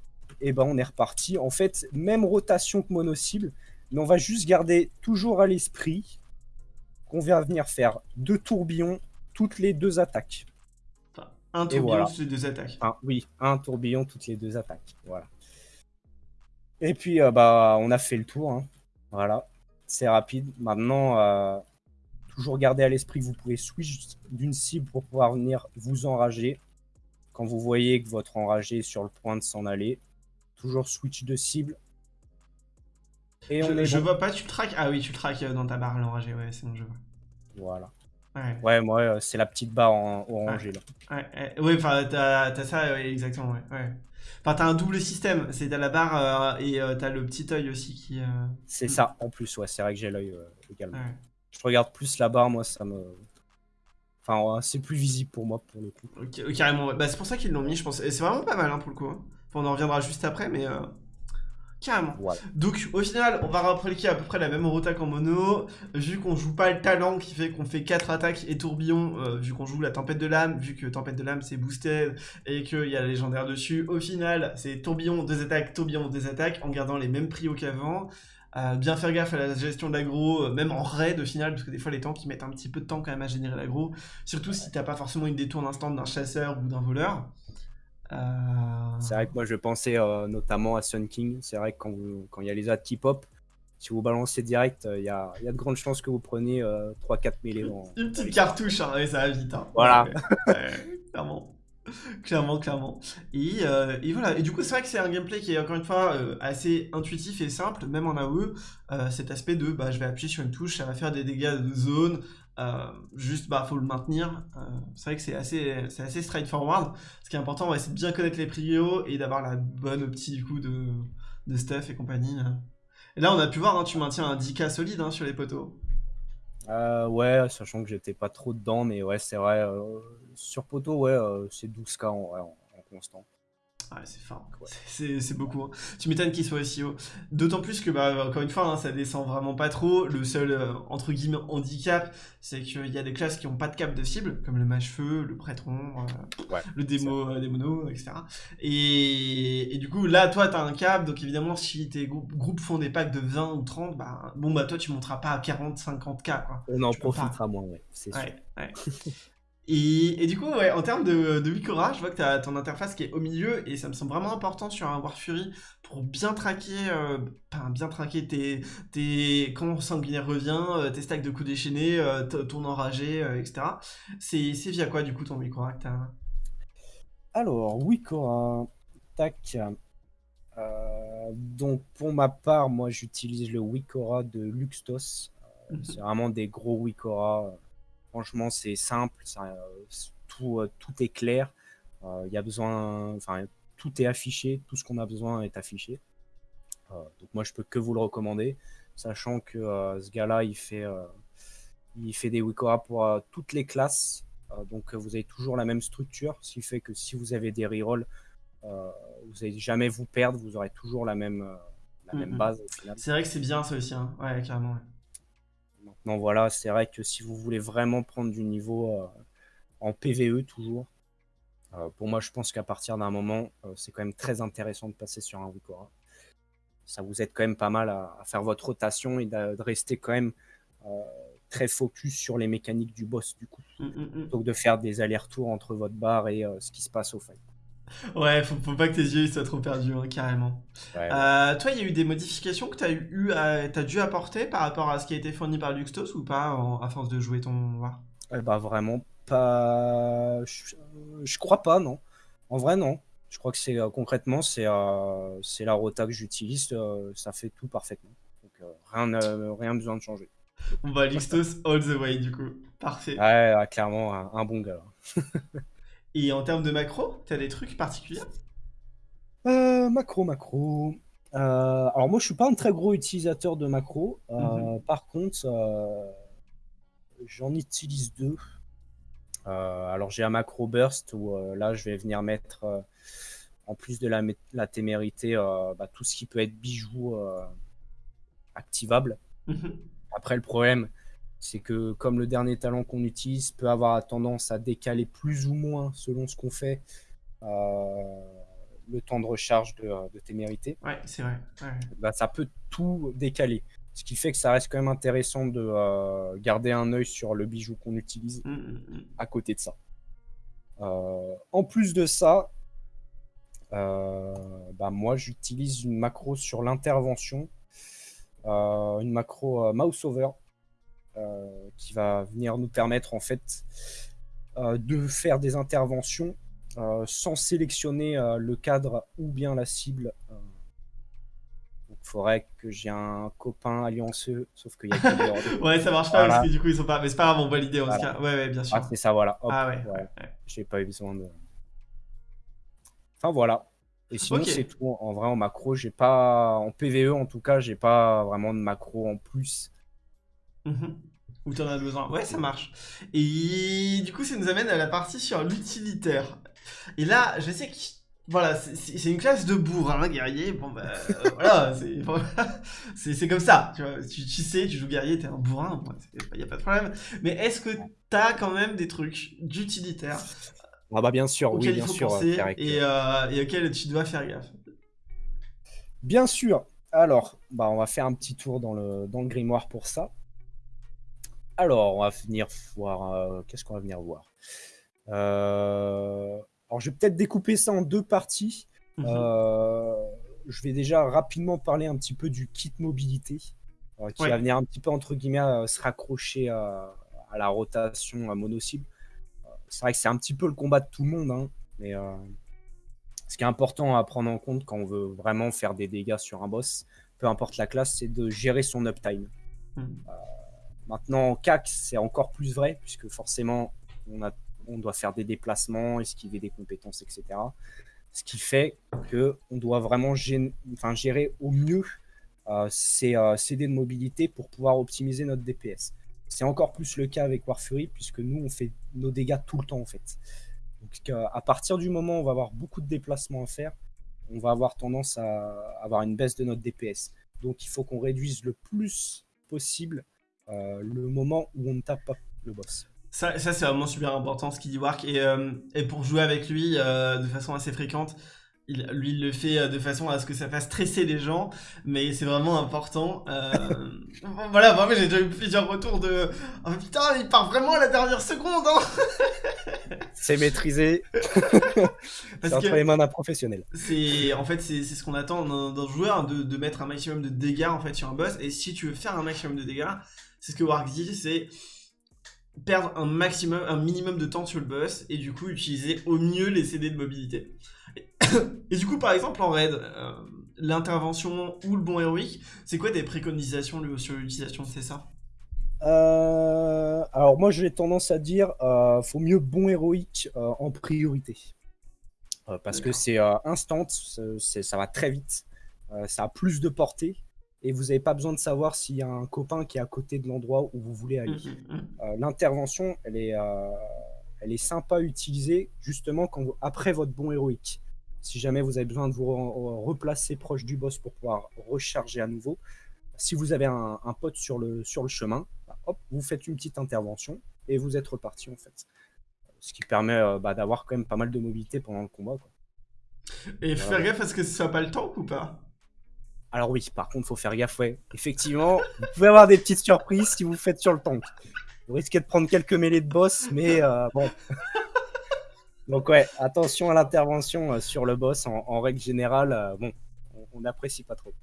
Speaker 2: et ben on est reparti. En fait, même rotation que mono-cible, mais on va juste garder toujours à l'esprit qu'on va venir faire deux tourbillons toutes les deux attaques.
Speaker 1: Enfin, un tourbillon toutes les deux attaques.
Speaker 2: oui, un tourbillon toutes les deux attaques. Voilà. Et puis, euh, bah, on a fait le tour. Hein. Voilà, c'est rapide. Maintenant, euh, toujours garder à l'esprit que vous pouvez switch d'une cible pour pouvoir venir vous enrager. Quand vous voyez que votre enragé est sur le point de s'en aller, Toujours switch de cible.
Speaker 1: Et je, on je vois pas, tu traques? Ah oui, tu traques euh, dans ta barre l'enragé, ouais, c'est bon, je vois.
Speaker 2: Voilà. Ouais, ouais moi, euh, c'est la petite barre en orangé, là.
Speaker 1: Ouais, ouais enfin, t'as ça, exactement, ouais. Enfin, t'as un double système. C'est t'as la barre euh, et euh, t'as le petit œil aussi qui. euh,
Speaker 2: C'est
Speaker 1: Mm.
Speaker 2: ça, en plus, ouais, c'est vrai que j'ai l'œil euh, également.
Speaker 1: ouais.
Speaker 2: Je regarde plus la barre, moi, ça me. Enfin, c'est plus visible pour moi, pour le coup.
Speaker 1: Carrément. ouais. Bah, c'est pour ça qu'ils l'ont mis, je pense. Et c'est vraiment pas mal hein, pour le coup. hein. Enfin, on en reviendra juste après, mais. euh, Carrément.
Speaker 2: Voilà.
Speaker 1: Donc au final, on va répliquer à peu près la même rota qu'en mono, vu qu'on joue pas le talent qui fait qu'on fait 4 attaques et tourbillon, euh, vu qu'on joue la tempête de l'âme, vu que tempête de l'âme c'est boosted et qu'il y a la légendaire dessus, au final c'est tourbillon, 2 attaques, tourbillon, 2 attaques, en gardant les mêmes prios qu'avant. Euh, bien faire gaffe à la gestion de l'aggro, euh, même en raid au final, parce que des fois les tanks ils mettent un petit peu de temps quand même à générer l'aggro, surtout si t'as pas forcément une détourne instant d'un chasseur ou d'un voleur. Euh,
Speaker 2: C'est vrai que moi, je pensais euh, notamment à Sun King. C'est vrai que quand il y a les ads qui pop, si vous balancez direct, il y, a, il y a de grandes chances que vous preniez 3-4 mêlées.
Speaker 1: Une petite cartouche, hein, et ça va vite. Hein.
Speaker 2: Voilà.
Speaker 1: Clairement. Clairement, clairement. Et, euh, et voilà. Et du coup, c'est vrai que c'est un gameplay qui est encore une fois euh, assez intuitif et simple, même en AOE. Euh, cet aspect de bah, je vais appuyer sur une touche, ça va faire des dégâts de zone. juste, bah, faut le maintenir. C'est vrai que c'est assez, c'est assez straightforward. Ce qui est important, ouais, c'est de bien connaître les prios et d'avoir la bonne du coup de, de stuff et compagnie. hein. Et là, on a pu voir, hein, tu maintiens un 10k solide hein, sur les poteaux.
Speaker 2: Ouais, sachant que j'étais pas trop dedans, mais ouais, c'est vrai. Sur poteau, ouais, euh, c'est 12K en, en- en constant.
Speaker 1: Ouais, c'est fort.
Speaker 2: Ouais.
Speaker 1: C'est beaucoup. hein. Tu m'étonnes qu'il soit aussi haut. D'autant plus que, bah, encore une fois, hein, ça descend vraiment pas trop. Le seul, euh, entre guillemets, handicap, c'est qu'il y a des classes qui ont pas de cap de cible, comme le mage-feu, le prêtron, euh,
Speaker 2: Ouais,
Speaker 1: le démo, euh, démono, etc. Et, et du coup, là, toi, t'as un cap, donc évidemment, si tes grou- groupes font des packs de 20 ou 30, bah, bon, bah, toi, tu monteras pas à 40, 50k, quoi.
Speaker 2: On en
Speaker 1: Tu
Speaker 2: profitera moins, ouais, c'est sûr.
Speaker 1: Ouais. *laughs* Et, et du coup, ouais, en termes de, de Wikora, je vois que tu as ton interface qui est au milieu et ça me semble vraiment important sur un War Fury pour bien traquer, euh, bien traquer tes, tes quand sanguinaire revient, euh, tes stacks de coups déchaînés, euh, ton enragé, etc. C'est via quoi du coup ton Wikora que t'as
Speaker 2: Alors, Wikora, tac. Euh, donc, pour ma part, moi, j'utilise le Wikora de Luxtos. Euh,
Speaker 1: Mhm.
Speaker 2: C'est vraiment des gros Wikora. Franchement, c'est simple, ça, euh, tout, euh, tout est clair. Euh, Il y a besoin, enfin, tout est affiché, tout ce qu'on a besoin est affiché. Euh, donc, moi, je peux que vous le recommander, sachant que euh, ce gars-là, il fait, euh, il fait des Wikora pour euh, toutes les classes. Euh, donc, euh, vous avez toujours la même structure, ce qui fait que si vous avez des rerolls, euh, vous n'allez jamais vous perdre, vous aurez toujours la même, euh, la même
Speaker 1: Mhm.
Speaker 2: base.
Speaker 1: C'est vrai que c'est bien ça aussi, hein. ouais, carrément. ouais.
Speaker 2: Maintenant, voilà, c'est vrai que si vous voulez vraiment prendre du niveau euh, en PVE toujours, euh, pour moi, je pense qu'à partir d'un moment, euh, c'est quand même très intéressant de passer sur un Wikora. Ça vous aide quand même pas mal à, à faire votre rotation et de, de rester quand même très focus sur les mécaniques du boss du coup,
Speaker 1: Mm, mm, mm.
Speaker 2: plutôt que de faire des allers-retours entre votre barre et ce qui se passe au fight.
Speaker 1: Ouais, faut, faut pas que tes yeux soient trop perdus, hein, carrément.
Speaker 2: Ouais, ouais.
Speaker 1: Euh, toi, il y a eu des modifications que tu as, eu à- t'as dû apporter par rapport à ce qui a été fourni par Luxtos ou pas en- à force de jouer ton War
Speaker 2: Eh bah vraiment pas. Je, je crois pas, non. En vrai, non. Je crois que c'est euh, concrètement, c'est euh, la rota que j'utilise, euh, ça fait tout parfaitement. Donc rien, rien besoin de changer.
Speaker 1: On va Luxtos all the way du coup. Parfait.
Speaker 2: Ouais, ouais, clairement, un, un bon gars. *laughs*
Speaker 1: Et en termes de macro, t'as des trucs particuliers?
Speaker 2: Euh, macro, macro. Euh, alors moi, je suis pas un très gros utilisateur de macro. Euh,
Speaker 1: Mhm.
Speaker 2: Par contre, j'en utilise deux. Alors j'ai un macro burst où là, je vais venir mettre, en plus de la, la témérité, bah, tout ce qui peut être bijoux activable.
Speaker 1: Mhm.
Speaker 2: Après, le problème, c'est que comme le dernier talent qu'on utilise peut avoir tendance à décaler plus ou moins selon ce qu'on fait euh, le temps de recharge de, de témérité,
Speaker 1: Ouais, c'est vrai. Ouais.
Speaker 2: bah, ça peut tout décaler. Ce qui fait que ça reste quand même intéressant de euh, garder un œil sur le bijou qu'on utilise
Speaker 1: Mm, mm, mm.
Speaker 2: à côté de ça. Euh, en plus de ça, bah, moi j'utilise une macro sur l'intervention, une macro mouse over, qui va venir nous permettre en fait euh, de faire des interventions euh, sans sélectionner euh, le cadre ou bien la cible. euh. Donc il faudrait que j'ai un copain allianceux, sauf qu'il y a de- *laughs*
Speaker 1: Ouais, ça marche pas
Speaker 2: Voilà.
Speaker 1: parce que du coup ils sont pas. Mais c'est pas grave, on voit l'idée en tout
Speaker 2: Voilà.
Speaker 1: cas. Ouais, ouais, bien sûr.
Speaker 2: Ah, c'est ça, voilà. Hop,
Speaker 1: Ah ouais.
Speaker 2: J'ai pas eu besoin de. Enfin voilà. Et sinon, c'est tout. En vrai, en macro, j'ai pas. En PVE, en tout cas, j'ai pas vraiment de macro en plus.
Speaker 1: Mmh Où tu en as besoin. Ouais, ça marche. Et du coup, ça nous amène à la partie sur l'utilitaire. Et là, je sais que. Voilà, c'est une classe de bourrin, guerrier. Bon, bah, euh, voilà, *laughs* *laughs* c'est comme ça. Tu, vois, tu, sais, tu joues guerrier, t'es un bourrin, il n'y a pas de problème. Mais est-ce que t'as quand même des trucs d'utilitaire?
Speaker 2: Ah bah bien sûr, oui, bien sûr.
Speaker 1: et, euh, et auquel tu dois faire gaffe.
Speaker 2: Bien sûr. Alors, bah, on va faire un petit tour dans le, dans le grimoire pour ça. Alors, on va venir voir. Euh, qu'est-ce qu'on va venir voir? Euh, Alors, je vais peut-être découper ça en deux parties. Mhm. je vais déjà rapidement parler un petit peu du kit mobilité, qui va venir un petit peu entre guillemets se raccrocher à, à la rotation à mono-cible c'est vrai que c'est un petit peu le combat de tout le monde, hein, mais euh, ce qui est important à prendre en compte quand on veut vraiment faire des dégâts sur un boss, peu importe la classe, c'est de gérer son uptime. Hmm. Euh, maintenant, en CAC, c'est encore plus vrai, puisque forcément, on, doit faire des déplacements, esquiver des compétences, etc. Ce qui fait qu'on doit vraiment enfin, gérer au mieux euh, ces CD de mobilité pour pouvoir optimiser notre DPS. C'est encore plus le cas avec War Fury, puisque nous, on fait nos dégâts tout le temps, en fait. Donc, euh, à partir du moment où on va avoir beaucoup de déplacements à faire, on va avoir tendance à avoir une baisse de notre DPS. Donc, il faut qu'on réduise le plus possible euh, le moment où on ne tape pas le boss.
Speaker 1: Ça, ça c'est vraiment super important ce qu'il dit Wark. Et, euh, et, pour jouer avec lui de façon assez fréquente, il, lui, il le fait euh, de façon à ce que ça fasse stresser les gens, mais c'est vraiment important. Euh... *laughs* voilà, moi j'ai déjà eu plusieurs retours de oh, putain, il part vraiment à la dernière seconde. Hein *laughs*
Speaker 2: c'est maîtrisé. *laughs* c'est entre les mains d'un professionnel.
Speaker 1: C'est en fait c'est ce qu'on attend d'un joueur de, de, mettre un maximum de dégâts en fait sur un boss. Et si tu veux faire un maximum de dégâts, c'est ce que Warg dit, c'est perdre un maximum, un minimum de temps sur le boss et du coup utiliser au mieux les CD de mobilité. *coughs* Et du coup, par exemple, en raid, euh, l'intervention ou le bon héroïque, c'est quoi des préconisations sur l'utilisation de ça
Speaker 2: euh, alors moi j'ai tendance à dire euh, faut mieux bon héroïque euh, en priorité. Parce que c'est instant, ça va très vite, ça a plus de portée et vous n'avez pas besoin de savoir s'il y a un copain qui est à côté de l'endroit où vous voulez aller. Mmh, mmh, mmh. L'intervention elle est elle est sympa à utiliser justement quand après votre bon héroïque. Si jamais vous avez besoin de vous replacer proche du boss pour pouvoir recharger à nouveau, si vous avez un, pote sur le, sur le chemin, bah, hop, vous faites une petite intervention et vous êtes reparti en fait. Ce qui permet euh, bah, d'avoir quand même pas mal de mobilité pendant le combat.
Speaker 1: Et faire gaffe à ce que ce soit pas le temps ou pas?
Speaker 2: Alors oui, par contre, faut faire gaffe, ouais. Effectivement, *laughs* vous pouvez avoir des petites surprises si vous faites sur le tank. Vous risquez de prendre quelques mêlées de boss, mais euh, bon. *laughs* Donc ouais, attention à l'intervention euh, sur le boss. En, règle générale, euh, bon, on n'apprécie pas trop.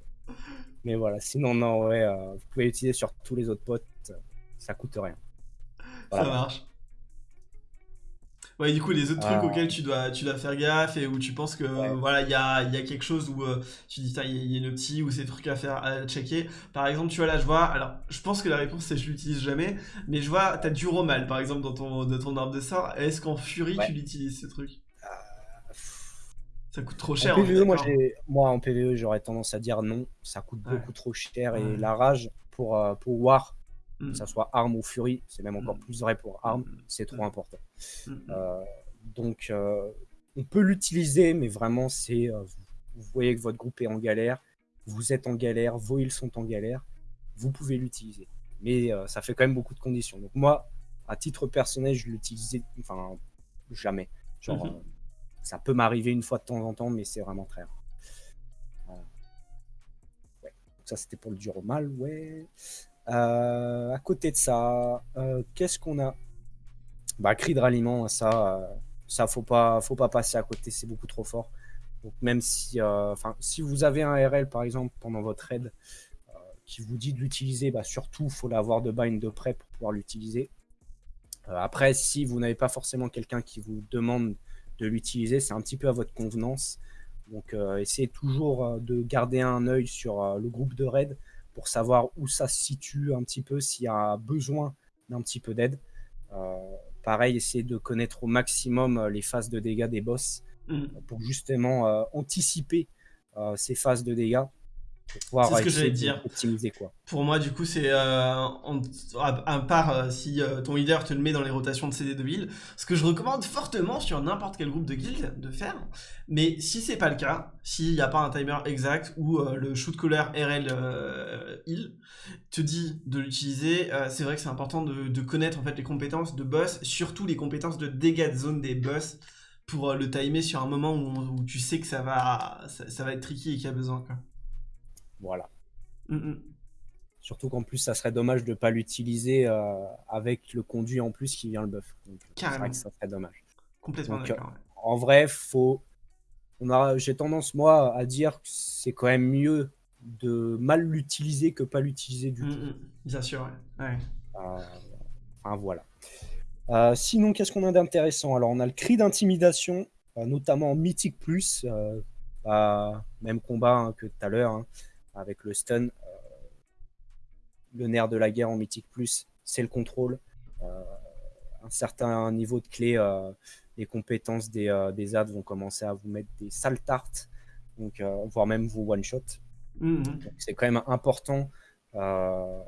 Speaker 2: Mais voilà, sinon non, ouais, vous pouvez l'utiliser sur tous les autres potes, ça coûte rien.
Speaker 1: Ça marche. Ouais, du coup, les autres trucs auxquels tu dois, tu dois faire gaffe et où tu penses que voilà, il y a, y a, quelque chose où euh, tu dis, il y, a une petit ou ces trucs à faire, à checker. Par exemple, tu vois, là, je vois, alors, je pense que la réponse c'est je l'utilise jamais, mais je vois, tu as du romal par exemple dans ton, de ton arbre de sort. Est-ce qu'en Fury tu l'utilises ce truc? Euh, ça coûte trop cher.
Speaker 2: En PVE, moi, moi, en PVE, j'aurais tendance à dire non. Ça coûte beaucoup trop cher. Et la rage pour, euh, pour War, que ça mm. soit arme ou furie, c'est même encore mm. plus vrai pour arme, mm. c'est trop important. Euh, donc, euh, on peut l'utiliser, mais vraiment, c'est euh, vous voyez que votre groupe est en galère, vous êtes en galère, vos îles sont en galère, vous pouvez l'utiliser. Mais ça fait quand même beaucoup de conditions. Donc moi, à titre personnel, je l'utilisais, enfin, jamais. Genre, mm-hmm. ça peut m'arriver une fois de temps en temps, mais c'est vraiment très rare. Ouais. Donc ça, c'était pour le dur au mal, ouais. À côté de ça, qu'est-ce qu'on a? Bah, cri de ralliement, ça, euh, ça faut pas, faut pas passer à côté, c'est beaucoup trop fort. Donc même si, enfin, si vous avez un RL par exemple pendant votre raid qui vous dit de l'utiliser, bah, surtout faut l'avoir de bind de près pour pouvoir l'utiliser. après, si vous n'avez pas forcément quelqu'un qui vous demande de l'utiliser, c'est un petit peu à votre convenance. Donc essayez toujours de garder un œil sur le groupe de raid pour savoir où ça se situe un petit peu, s'il y a besoin d'un petit peu d'aide. Pareil, essayer de connaître au maximum euh, les phases de dégâts des boss
Speaker 1: Mm.
Speaker 2: pour justement euh, anticiper euh, ces phases de dégâts.
Speaker 1: C'est ce que
Speaker 2: essayer
Speaker 1: j'allais dire.
Speaker 2: quoi.
Speaker 1: Pour moi, du coup, c'est euh, à, part euh, si euh, ton leader te le met dans les rotations de CD de ville, ce que je recommande fortement sur n'importe quel groupe de guild de faire. Mais si c'est pas le cas, s'il n'y a pas un timer exact ou euh, le shoot caller RL euh, heal te dit de l'utiliser, euh, c'est vrai que c'est important de, de connaître en fait les compétences de boss, surtout les compétences de dégâts de zone des boss pour euh, le timer sur un moment où, où tu sais que ça va, ça, ça va être tricky et qu'il y a besoin. Quoi.
Speaker 2: Voilà.
Speaker 1: Mm, mm.
Speaker 2: Surtout qu'en plus, ça serait dommage de ne pas l'utiliser euh, avec le conduit en plus qui vient le buff. Donc, C'est
Speaker 1: Carrément.
Speaker 2: vrai que ça serait dommage.
Speaker 1: Complètement
Speaker 2: Donc,
Speaker 1: d'accord. ouais.
Speaker 2: En vrai, faut. On a... J'ai tendance, moi, à dire que c'est quand même mieux de mal l'utiliser que pas l'utiliser du
Speaker 1: Mm,
Speaker 2: tout.
Speaker 1: Bien sûr, ouais. ouais.
Speaker 2: Euh, enfin, voilà. Euh, sinon, qu'est-ce qu'on a d'intéressant? Alors, on a le cri d'intimidation, euh, notamment en Mythique Plus, euh, bah, même combat hein, que tout à l'heure, hein, avec le stun. euh, le nerf de la guerre en Mythique Plus, c'est le contrôle. Euh, un certain niveau de clé, euh, les compétences des, euh, des ads vont commencer à vous mettre des sales tartes, donc, euh, voire même vous one-shot. Donc, c'est quand même important euh,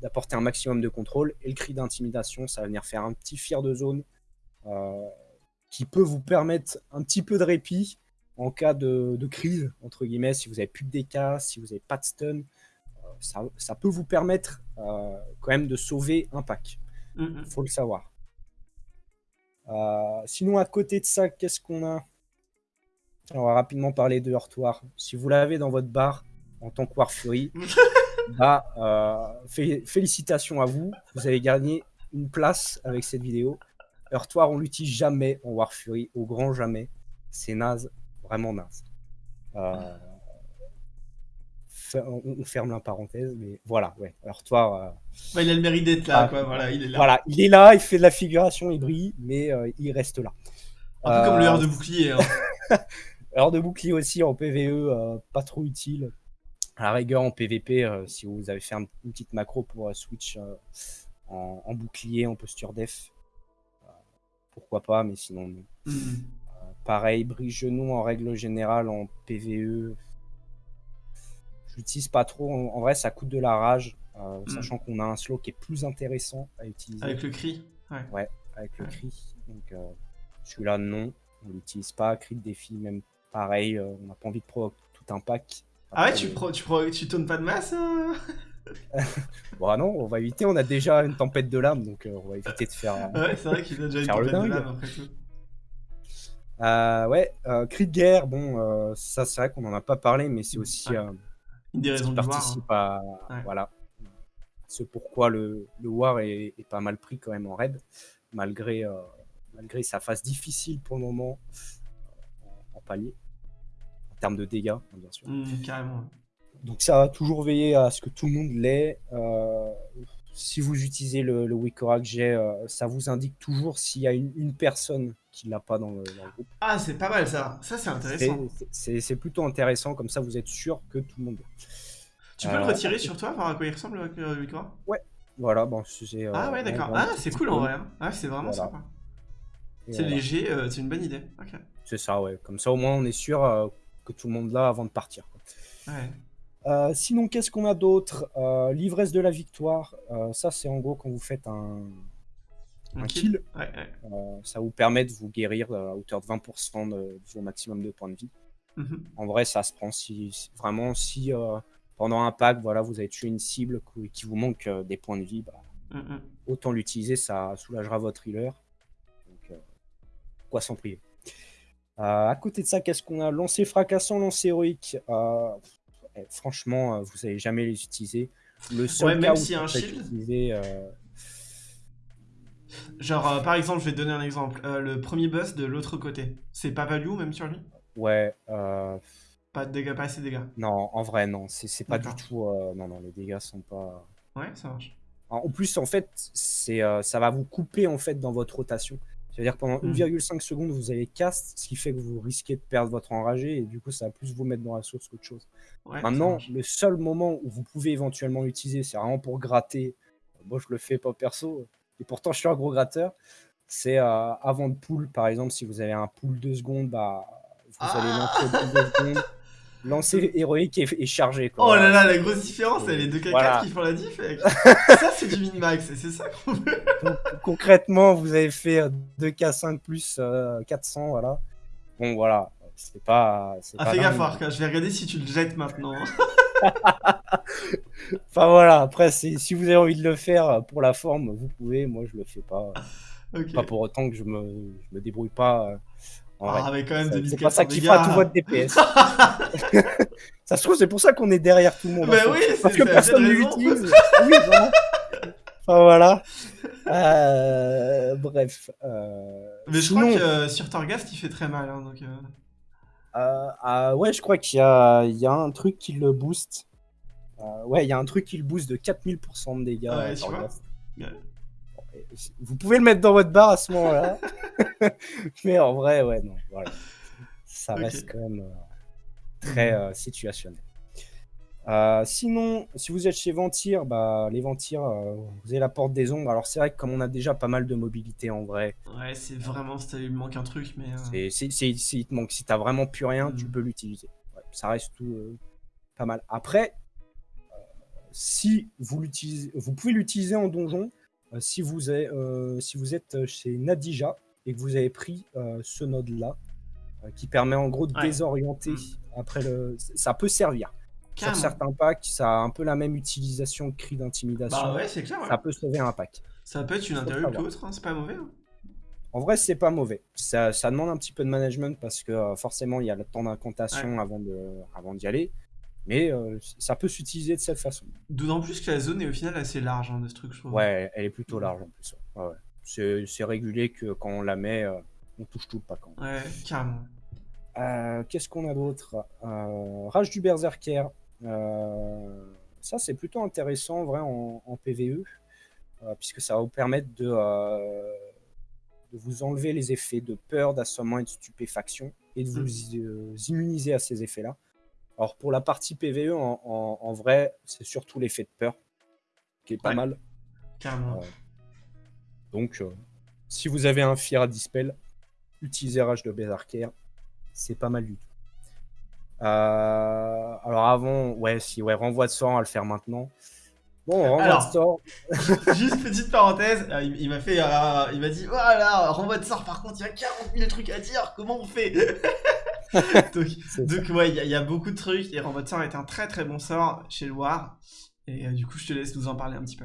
Speaker 2: d'apporter un maximum de contrôle. Et le cri d'intimidation, ça va venir faire un petit fier de zone euh, qui peut vous permettre un petit peu de répit en cas de, de crise, entre guillemets, si vous n'avez plus de DK, si vous n'avez pas de stun. euh, ça, ça peut vous permettre euh, quand même de sauver un pack.
Speaker 1: Mm, mm.
Speaker 2: Il faut le savoir. Euh, sinon, à côté de ça, qu'est-ce qu'on a? On va rapidement parler de Heurtoir. Si vous l'avez dans votre bar en tant que War Fury, *laughs* bah, euh, fé- félicitations à vous. Vous avez gagné une place avec cette vidéo. Heurtoir, on l'utilise jamais en War Fury, au grand jamais. C'est naze, vraiment naze. Euh, on, on ferme la parenthèse, mais voilà, ouais. Heurtoir. euh,
Speaker 1: Bah, il a le mérite d'être là,
Speaker 2: Ah,
Speaker 1: quoi. Voilà, il est là.
Speaker 2: voilà, il est là, il fait de la figuration, il brille, mais euh, il reste là.
Speaker 1: Un peu comme le
Speaker 2: Euh,
Speaker 1: heure de bouclier. Hein. *laughs*
Speaker 2: Alors de bouclier aussi en PVE, euh, pas trop utile. À la rigueur en PVP, euh, si vous avez fait un- une petite macro pour euh, switch euh, en, en bouclier, en posture def, euh, pourquoi pas, mais sinon non.
Speaker 1: Mm.
Speaker 2: Pareil, brise genou en règle générale en PVE. Je l'utilise pas trop. En, en vrai, ça coûte de la rage, euh,
Speaker 1: Mm.
Speaker 2: sachant qu'on a un slow qui est plus intéressant à utiliser
Speaker 1: Avec le cri. Ouais.
Speaker 2: avec le
Speaker 1: Ouais.
Speaker 2: cri. Donc euh, celui-là, non, on l'utilise pas. Cri de défi, même pareil, euh, on n'a pas envie de proc tout un pack.
Speaker 1: Ah ouais, tu, pro, tu, pro, tu tournes pas de masse
Speaker 2: Bon, *laughs* ah non, on va éviter. On a déjà une tempête de l'âme, donc euh, on va éviter de faire. euh,
Speaker 1: Ouais, c'est vrai qu'il a déjà une tempête de
Speaker 2: dingue.
Speaker 1: lame après tout.
Speaker 2: Euh, ouais, euh, cri de guerre, bon, euh, ça c'est vrai qu'on en a pas parlé, mais c'est aussi euh,
Speaker 1: Une des raisons
Speaker 2: qui
Speaker 1: du voir. hein.
Speaker 2: participe à.
Speaker 1: Ouais.
Speaker 2: Voilà. Ce pourquoi le, le War est, est pas mal pris quand même en raid, malgré, euh, malgré sa phase difficile pour le moment en, en palier, en termes de dégâts, hein, bien sûr.
Speaker 1: Mm, carrément.
Speaker 2: Donc ça va toujours veiller à ce que tout le monde l'ait. Si vous utilisez le, le Wikora que j'ai, euh, ça vous indique toujours s'il y a une, une personne qui l'a pas dans le, dans le groupe.
Speaker 1: Ah, c'est pas mal ça. Ça, c'est intéressant.
Speaker 2: C'est- plutôt intéressant, comme ça vous êtes sûr que tout le monde.
Speaker 1: Tu peux le
Speaker 2: Euh,
Speaker 1: retirer sur toi, voir à quoi il ressemble avec euh, Wikora
Speaker 2: Voilà, bon, c'est... euh,
Speaker 1: Ah ouais, d'accord. Ah, c'est cool en vrai. hein. Ah, c'est vraiment
Speaker 2: Voilà.
Speaker 1: sympa. C'est
Speaker 2: voilà.
Speaker 1: léger, c'est une bonne idée.
Speaker 2: C'est ça, ouais. Comme ça, au moins, on est sûr que tout le monde l'a avant de partir. quoi.
Speaker 1: Ouais.
Speaker 2: Euh, sinon, qu'est-ce qu'on a d'autre? Euh, L'ivresse de la victoire. Euh, ça, c'est en gros quand vous faites un,
Speaker 1: Un
Speaker 2: un
Speaker 1: kill.
Speaker 2: kill.
Speaker 1: Ouais, ouais.
Speaker 2: ça vous permet de vous guérir à hauteur de 20% de, de vos maximum de points de vie.
Speaker 1: Mhm.
Speaker 2: En vrai, ça se prend si, si- vraiment si pendant un pack, voilà, vous avez tué une cible qui, vous manque des points de vie, bah,
Speaker 1: Mm, mm.
Speaker 2: autant l'utiliser, ça soulagera votre healer. Donc, pourquoi s'en priver Euh, À côté de ça, qu'est-ce qu'on a? Lancer fracassant, lancer héroïque. Euh, franchement, euh, vous n'allez jamais les utiliser. Le seul
Speaker 1: Ouais,
Speaker 2: cas
Speaker 1: même
Speaker 2: où ça
Speaker 1: un shield.
Speaker 2: euh,
Speaker 1: Genre, euh, par exemple, je vais te donner un exemple. Le premier boss de l'autre côté, c'est pas value même sur lui?
Speaker 2: Ouais,
Speaker 1: Pas de dégâts, pas assez de dégâts.
Speaker 2: non, en vrai, non, c'est pas du tout. non, non, les dégâts sont pas.
Speaker 1: Ouais, ça marche.
Speaker 2: En plus, en fait, c'est, euh, ça va vous couper en fait dans votre rotation. C'est-à-dire que pendant
Speaker 1: Mm.
Speaker 2: 1,5 secondes, vous allez cast, ce qui fait que vous risquez de perdre votre enragé et du coup, ça va plus vous mettre dans la sauce qu'autre chose.
Speaker 1: Ouais,
Speaker 2: Maintenant, le seul moment où vous pouvez éventuellement l'utiliser, c'est vraiment pour gratter. Moi, je le fais pas perso, et pourtant, je suis un gros gratteur. C'est euh, avant de pool, par exemple, si vous avez un pool 2 secondes, bah, allez lancer au bout de deux secondes. Lancer héroïque et, et chargé. Quoi.
Speaker 1: Oh là là, la grosse différence, c'est les 2K4
Speaker 2: Voilà.
Speaker 1: qui font la diff. *laughs* ça, c'est du min-max, et c'est ça qu'on veut.
Speaker 2: Donc, concrètement, vous avez fait euh, 2K5 plus euh, 400, voilà. Bon, voilà. C'est pas.
Speaker 1: Ah,
Speaker 2: pas
Speaker 1: fais gaffe, Arca, je vais regarder si tu le jettes maintenant. *laughs*
Speaker 2: Enfin voilà, après, si vous avez envie de le faire pour la forme, vous pouvez. Moi, je le fais pas. Pas pour autant que je me, je me débrouille pas. euh, en
Speaker 1: Ah,
Speaker 2: vrai.
Speaker 1: quand même
Speaker 2: Ça-
Speaker 1: 2400
Speaker 2: C'est pas ça qui fera tout votre DPS. *laughs* ça se trouve, c'est pour ça qu'on est derrière tout le monde. en
Speaker 1: Bah oui,
Speaker 2: Parce que personne ne l'utilise. Oui, voilà. Enfin voilà. Euh, bref. euh,
Speaker 1: Mais je
Speaker 2: sinon,
Speaker 1: crois que euh, sur Torghast, il fait très mal. Hein, donc, euh,
Speaker 2: ah, ouais, je crois qu'il y y a un truc qui le booste. Euh, ouais, il y a un truc qui le booste de 4000% de dégâts.
Speaker 1: Ouais,
Speaker 2: euh,
Speaker 1: vois. Ouais.
Speaker 2: Vous pouvez le mettre dans votre barre à ce moment-là. *laughs* Mais en vrai, ouais, non. Voilà. Ça reste quand même euh, très situationnel. Euh, sinon, si vous êtes chez Ventir, bah, les Ventir, euh, vous avez la porte des ombres. Alors, c'est vrai que comme on a déjà pas mal de mobilité en vrai,
Speaker 1: Ouais, c'est vraiment, il manque un truc, mais. euh,
Speaker 2: c'est, il te manque. Si t'as vraiment plus rien, tu
Speaker 1: Mhm.
Speaker 2: peux l'utiliser. Ouais, ça reste tout euh, pas mal. Après, si vous l'utilisez, vous pouvez l'utiliser en donjon. si, vous avez, si vous êtes chez Nadija et que vous avez pris ce node-là, qui permet en gros de
Speaker 1: Ouais.
Speaker 2: désorienter
Speaker 1: Mhm.
Speaker 2: après le. Ça peut servir. Sur certains packs, ça a un peu la même utilisation que cri d'intimidation.
Speaker 1: Bah ouais, c'est clair. ouais.
Speaker 2: Ça peut sauver un pack.
Speaker 1: Ça peut être une
Speaker 2: Faut
Speaker 1: interrupt ou
Speaker 2: savoir.
Speaker 1: autre, hein, c'est pas mauvais. hein.
Speaker 2: En vrai, c'est pas mauvais. Ça, ça demande un petit peu de management parce que euh, forcément, il y a le temps d'incantation avant d'y aller. Mais euh, ça peut s'utiliser de cette façon.
Speaker 1: D'autant plus que la zone est au final assez large hein, de ce truc, je trouve.
Speaker 2: Ouais, elle est plutôt large en plus. ouais. Ouais, ouais. C'est, régulier que quand on la met, euh, on touche tout le pack.
Speaker 1: Ouais, carrément.
Speaker 2: Euh, qu'est-ce qu'on a d'autre? Rage du Berserker. Euh, ça, c'est plutôt intéressant en vrai en, en PVE, euh, puisque ça va vous permettre de, euh, de vous enlever les effets de peur, d'assommement et de stupéfaction, et de vous euh, immuniser à ces effets-là. Alors pour la partie PVE, en, en- en vrai, c'est surtout l'effet de peur, qui est pas
Speaker 1: Ouais.
Speaker 2: mal.
Speaker 1: Carrément.
Speaker 2: Donc, euh, si vous avez un Fear à Dispel, utilisez Rage de Berserker, c'est pas mal du tout. Euh, alors avant, ouais, si, ouais, renvoi de sort, on va le faire maintenant. Bon, renvoi
Speaker 1: Alors.
Speaker 2: de sort,
Speaker 1: Juste petite parenthèse, euh, il, il m'a fait, euh, il m'a dit, voilà, renvoi de sort. Par contre, il y a 40 000 trucs à dire. Comment on fait? *laughs* Donc, *laughs* donc ouais, il y, a- il y a beaucoup de trucs. Et renvoi de sort est un très très bon sort chez War. Et euh, du coup, je te laisse nous en parler un petit peu.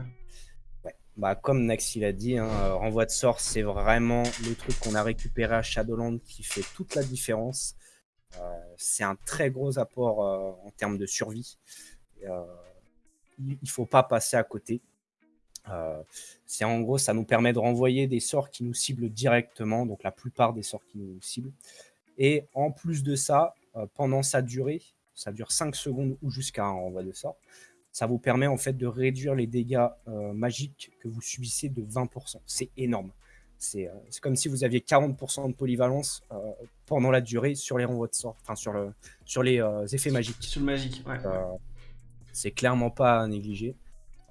Speaker 2: bah, comme Naxi l'a dit, hein, renvoi de sort, c'est vraiment le truc qu'on a récupéré à Shadowland qui fait toute la différence. Euh, c'est un très gros apport euh, en termes de survie. Euh, il il faut pas passer à côté. C'est en gros, ça nous permet de renvoyer des sorts qui nous ciblent directement, donc la plupart des sorts qui nous ciblent. Et en plus de ça, pendant sa durée, ça dure 5 secondes ou jusqu'à un renvoi de sort, ça vous permet en fait de réduire les dégâts magiques que vous subissez de 20%. C'est énorme. C'est euh, c'est comme si vous aviez 40% de polyvalence euh, pendant la durée sur les renvois de sort, enfin sur, le, sur les euh, effets magiques.
Speaker 1: Sur le magique, ouais.
Speaker 2: C'est clairement pas à négliger.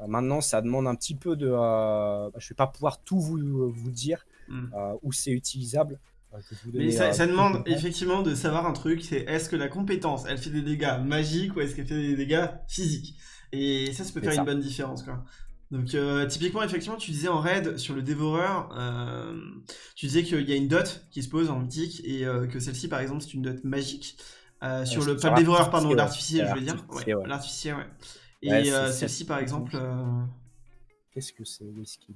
Speaker 2: Maintenant, ça demande un petit peu de. euh, bah, je vais pas pouvoir tout vous, vous dire
Speaker 1: Mm.
Speaker 2: euh, où c'est utilisable.
Speaker 1: Mais ça,
Speaker 2: euh,
Speaker 1: demande effectivement de savoir un truc, c'est est-ce que la compétence, elle fait des dégâts magiques ou est-ce qu'elle fait des dégâts physiques? Et ça, ça peut faire
Speaker 2: ça.
Speaker 1: une bonne différence, quoi. Donc, euh, typiquement, effectivement, tu disais en raid sur le dévoreur, euh, tu disais qu'il y a une dot qui se pose en mythique et euh, que celle-ci, par exemple, c'est une dot magique. Sur le, pas le dévoreur, pardon,
Speaker 2: l'artificier, ouais.
Speaker 1: l'artificier, je veux dire.
Speaker 2: L'artificier,
Speaker 1: Ouais,
Speaker 2: ouais.
Speaker 1: L'artificier, ouais. Et celle-ci, par exemple,
Speaker 2: Qu'est-ce que c'est Whisky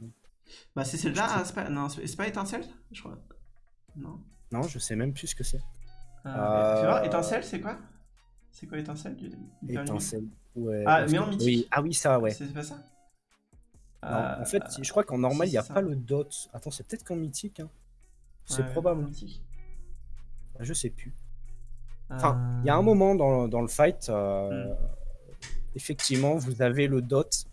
Speaker 1: bah, c'est celle-là, ah, c'est pas, non, c'est pas étincelle, je crois. Non.
Speaker 2: Non, je sais même plus ce que c'est.
Speaker 1: Euh, étincelle, c'est quoi? C'est quoi étincelle du-
Speaker 2: Étincelle. Ouais,
Speaker 1: Ah, mais en mythique.
Speaker 2: oui. Ah oui, ça, ouais.
Speaker 1: C'est pas ça?
Speaker 2: Non,
Speaker 1: Euh,
Speaker 2: en fait, je crois qu'en normal, il n'y a
Speaker 1: ça.
Speaker 2: pas le dot. Attends, c'est peut-être qu'en mythique. hein. C'est
Speaker 1: ouais,
Speaker 2: probable.
Speaker 1: mythique.
Speaker 2: Je sais plus. Enfin,
Speaker 1: Euh,
Speaker 2: il y a un moment dans, dans le fight, euh, effectivement, vous avez le dot.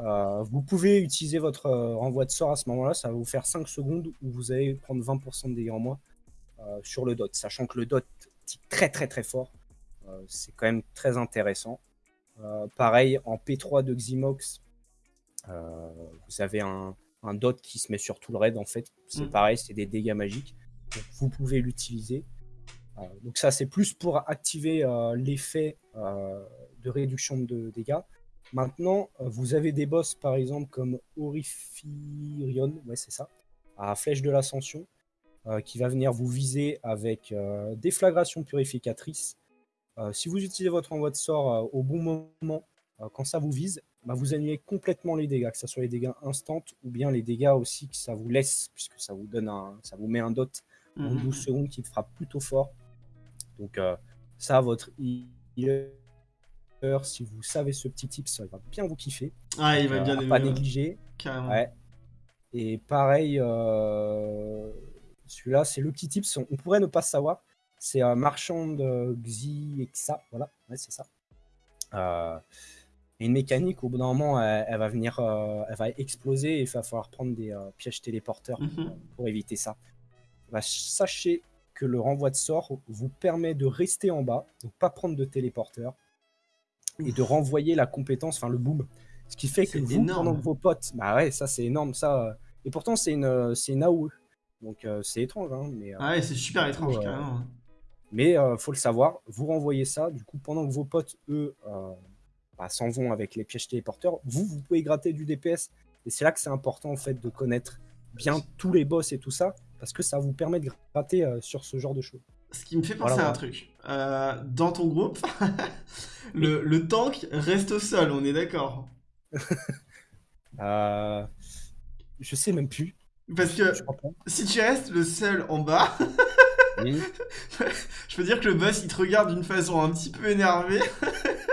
Speaker 2: Euh, vous pouvez utiliser votre euh, renvoi de sort à ce moment-là, ça va vous faire 5 secondes où vous allez prendre 20% de dégâts en moins euh, sur le dot, sachant que le dot tique très très très fort. Euh, c'est quand même très intéressant. Euh, pareil, en P3 de Ximox, euh, vous avez un, un dot qui se met sur tout le raid en fait. C'est
Speaker 1: Mm.
Speaker 2: pareil, c'est des dégâts magiques. Donc, vous pouvez l'utiliser. Euh, donc ça, c'est plus pour activer euh, l'effet euh, de réduction de dégâts. Maintenant, vous avez des boss, par exemple, comme Orifirion, ouais, c'est ça, à Flèche de l'Ascension, qui va venir vous viser avec Déflagration Purificatrice. si vous utilisez votre envoi de sort au bon moment, quand ça vous vise, bah, vous annulez complètement les dégâts, que ce soit les dégâts instants ou bien les dégâts aussi que ça vous laisse, puisque ça vous donne un, ça vous met un dot en 12 mhm. secondes qui frappe plutôt fort. Donc euh, ça, votre healer, si vous savez ce petit tip, ça va bien vous kiffer.
Speaker 1: Ah, il va bien
Speaker 2: euh, Pas négliger. Ouais. Et pareil, euh, celui-là, c'est le petit tip. On pourrait ne pas savoir. C'est un marchand de Xi et Xa. Voilà, ouais, c'est ça. Une mécanique, au bout d'un moment, elle, va venir, elle va exploser et il va falloir prendre des pièges téléporteurs mhm. pour éviter ça. Bah, sachez que le renvoi de sort vous permet de rester en bas, donc pas prendre de téléporteur, et de renvoyer la compétence, enfin le boom. Ce qui fait que vous, pendant vos potes, bah ouais, ça c'est énorme, ça. Euh, et pourtant c'est une, c'est une AOE, donc euh, c'est étrange. Hein, mais,
Speaker 1: euh, ah ouais, c'est super étrange, carrément.
Speaker 2: Mais faut le savoir, vous renvoyez ça, du coup pendant que vos potes, eux, bah, s'en vont avec les pièges téléporteurs, vous, vous pouvez gratter du DPS. Et c'est là que c'est important en fait de connaître bien tous les boss et tout ça, parce que ça vous permet de gratter euh, sur ce genre de choses.
Speaker 1: Ce qui me fait penser à un truc. Euh, dans ton groupe, *laughs* le, tank reste au sol, on est d'accord *laughs*
Speaker 2: euh, Je sais même plus.
Speaker 1: Parce que si tu restes le seul en bas, *laughs* je peux dire que le boss il te regarde d'une façon un petit peu énervée.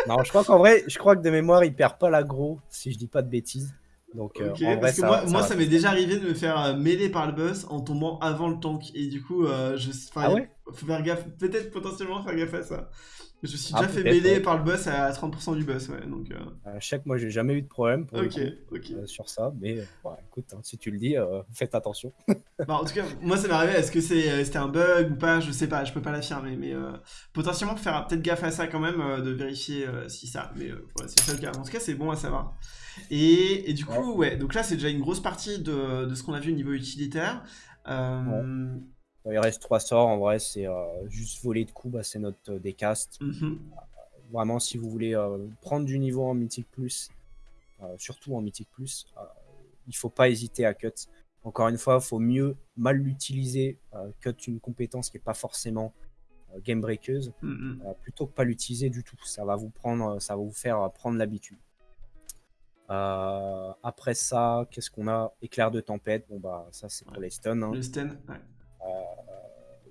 Speaker 2: Non, je crois qu'en vrai, je crois que de mémoire il perd pas l'aggro, si je dis pas de bêtises. Donc,
Speaker 1: euh, parce que moi, ça, moi, ça m'est déjà arrivé de me faire euh, mêler par le boss en tombant avant le tank. Et du coup, euh, je, ah ouais? faut faire gaffe, peut-être potentiellement faire gaffe à ça. Je suis ah, déjà fait mêler par le boss à 30% du boss, ouais. Donc,
Speaker 2: euh... chaque, moi, j'ai jamais eu de problème sur ça, mais écoute, hein, si tu le dis, faites attention. *laughs*
Speaker 1: bah, en tout cas, moi, ça m'est arrivé. Est-ce que c'était un bug ou pas? Je sais pas, je peux pas l'affirmer, mais potentiellement faire peut-être gaffe à ça quand même, de vérifier si ça. Mais c'est ça le cas. En tout cas, c'est bon à savoir. Et, du coup, ouais. donc là, c'est déjà une grosse partie de, de ce qu'on a vu au niveau utilitaire. Euh...
Speaker 2: Il reste trois sorts, en vrai, c'est euh, juste voler de coups, bah, c'est notre euh, décast. Mhm. Vraiment, si vous voulez euh, prendre du niveau en Mythic Plus, surtout en Mythic Plus, il faut pas hésiter à cut. Encore une fois, il faut mieux mal l'utiliser, cut une compétence qui n'est pas forcément game breakeuse, mhm. plutôt que pas l'utiliser du tout. Ça va vous prendre, ça va vous faire prendre l'habitude. Euh, après ça, qu'est-ce qu'on a? Éclair de tempête, bon bah ça c'est pour les stuns. Hein.
Speaker 1: stun, ouais.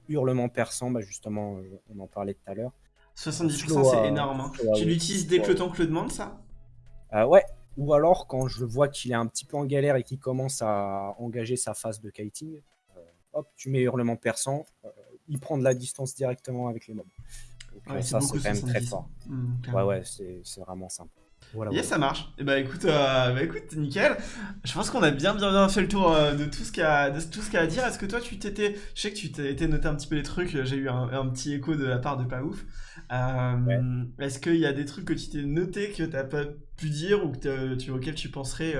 Speaker 2: Euh, hurlement perçant, bah justement, on en parlait tout à l'heure.
Speaker 1: 70% c'est énorme. Hein. Tu l'utilises dès que le temps que le demande, ça?
Speaker 2: Euh, Ouais, ou alors quand je vois qu'il est un petit peu en galère et qu'il commence à engager sa phase de kiting, hop, tu mets hurlement perçant, il prend de la distance directement avec les mobs. Donc, ça c'est quand même très fort. Mmh, ouais, ouais, c'est vraiment simple.
Speaker 1: Voilà, yes, ça marche. Et eh bah écoute, euh, bah écoute, nickel. Je pense qu'on a bien, bien, bien fait le tour euh, de tout ce qu'il y a, de tout ce qu'il y a à dire. Est-ce que toi, tu t'étais, je sais que tu t'étais noté un petit peu les trucs. J'ai eu un, petit écho de la part de pas ouf. Euh, est-ce qu'il y a des trucs que tu t'es noté que t'as pas pu dire ou que tu, auxquels tu penserais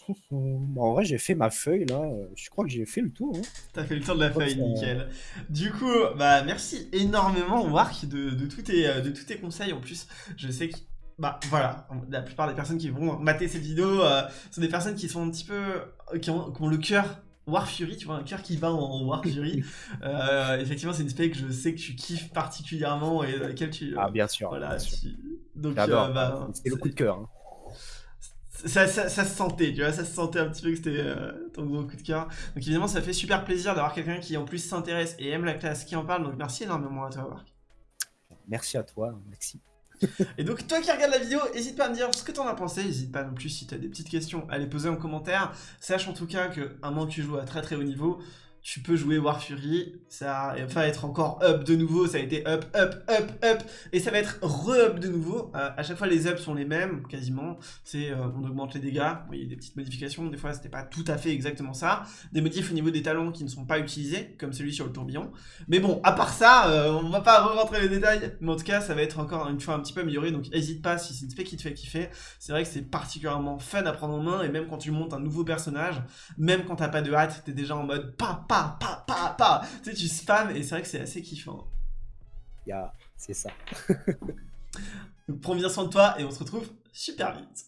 Speaker 1: *laughs* euh,
Speaker 2: en vrai, j'ai fait ma feuille là. Je crois que j'ai fait le tour. Hein.
Speaker 1: T'as fait le tour de la feuille, nickel. Du coup, bah merci énormément, Marc, de, de, tous tes, de tous tes conseils. En plus, je sais que bah voilà, la plupart des personnes qui vont mater cette vidéo euh, sont des personnes qui sont un petit peu. qui ont, le cœur War Fury, tu vois, un cœur qui bat en, War Fury. *laughs* Euh, effectivement, c'est une spec que je sais que tu kiffes particulièrement et laquelle tu.
Speaker 2: ah, bien sûr.
Speaker 1: Voilà,
Speaker 2: donc, euh, bah, c'est le coup de cœur. Hein
Speaker 1: ça, ça, se sentait, tu vois, ça se sentait un petit peu que c'était euh, ton gros coup de cœur. Donc évidemment, ça fait super plaisir d'avoir quelqu'un qui en plus s'intéresse et aime la classe qui en parle. Donc merci énormément à toi, Marc.
Speaker 2: Merci à toi, merci. *laughs*
Speaker 1: et donc toi qui regardes la vidéo, n'hésite pas à me dire ce que t'en as pensé, n'hésite pas non plus si t'as des petites questions à les poser en commentaire. Sache en tout cas que un moment que tu joues à très très haut niveau, tu peux jouer War Fury, ça va être encore up de nouveau, ça a été up, up, up, up, et ça va être re-up de nouveau. Euh, à chaque fois, les ups sont les mêmes, quasiment. C'est euh, on augmente les dégâts, il y a des petites modifications, des fois c'était pas tout à fait exactement ça. Des modifs au niveau des talons qui ne sont pas utilisés, comme celui sur le tourbillon. Mais bon, à part ça, euh, on va pas re-rentrer les détails, mais en tout cas, ça va être encore une fois un petit peu amélioré, donc n'hésite pas si c'est une spec qui te fait kiffer. C'est vrai que c'est particulièrement fun à prendre en main, et même quand tu montes un nouveau personnage, même quand t'as pas de hâte, t'es déjà en mode pa pa pa pa, pa. Tu sais, tu spams et c'est vrai que c'est assez kiffant.
Speaker 2: Ya, c'est ça. *laughs*
Speaker 1: Donc prends bien soin de toi et on se retrouve super vite.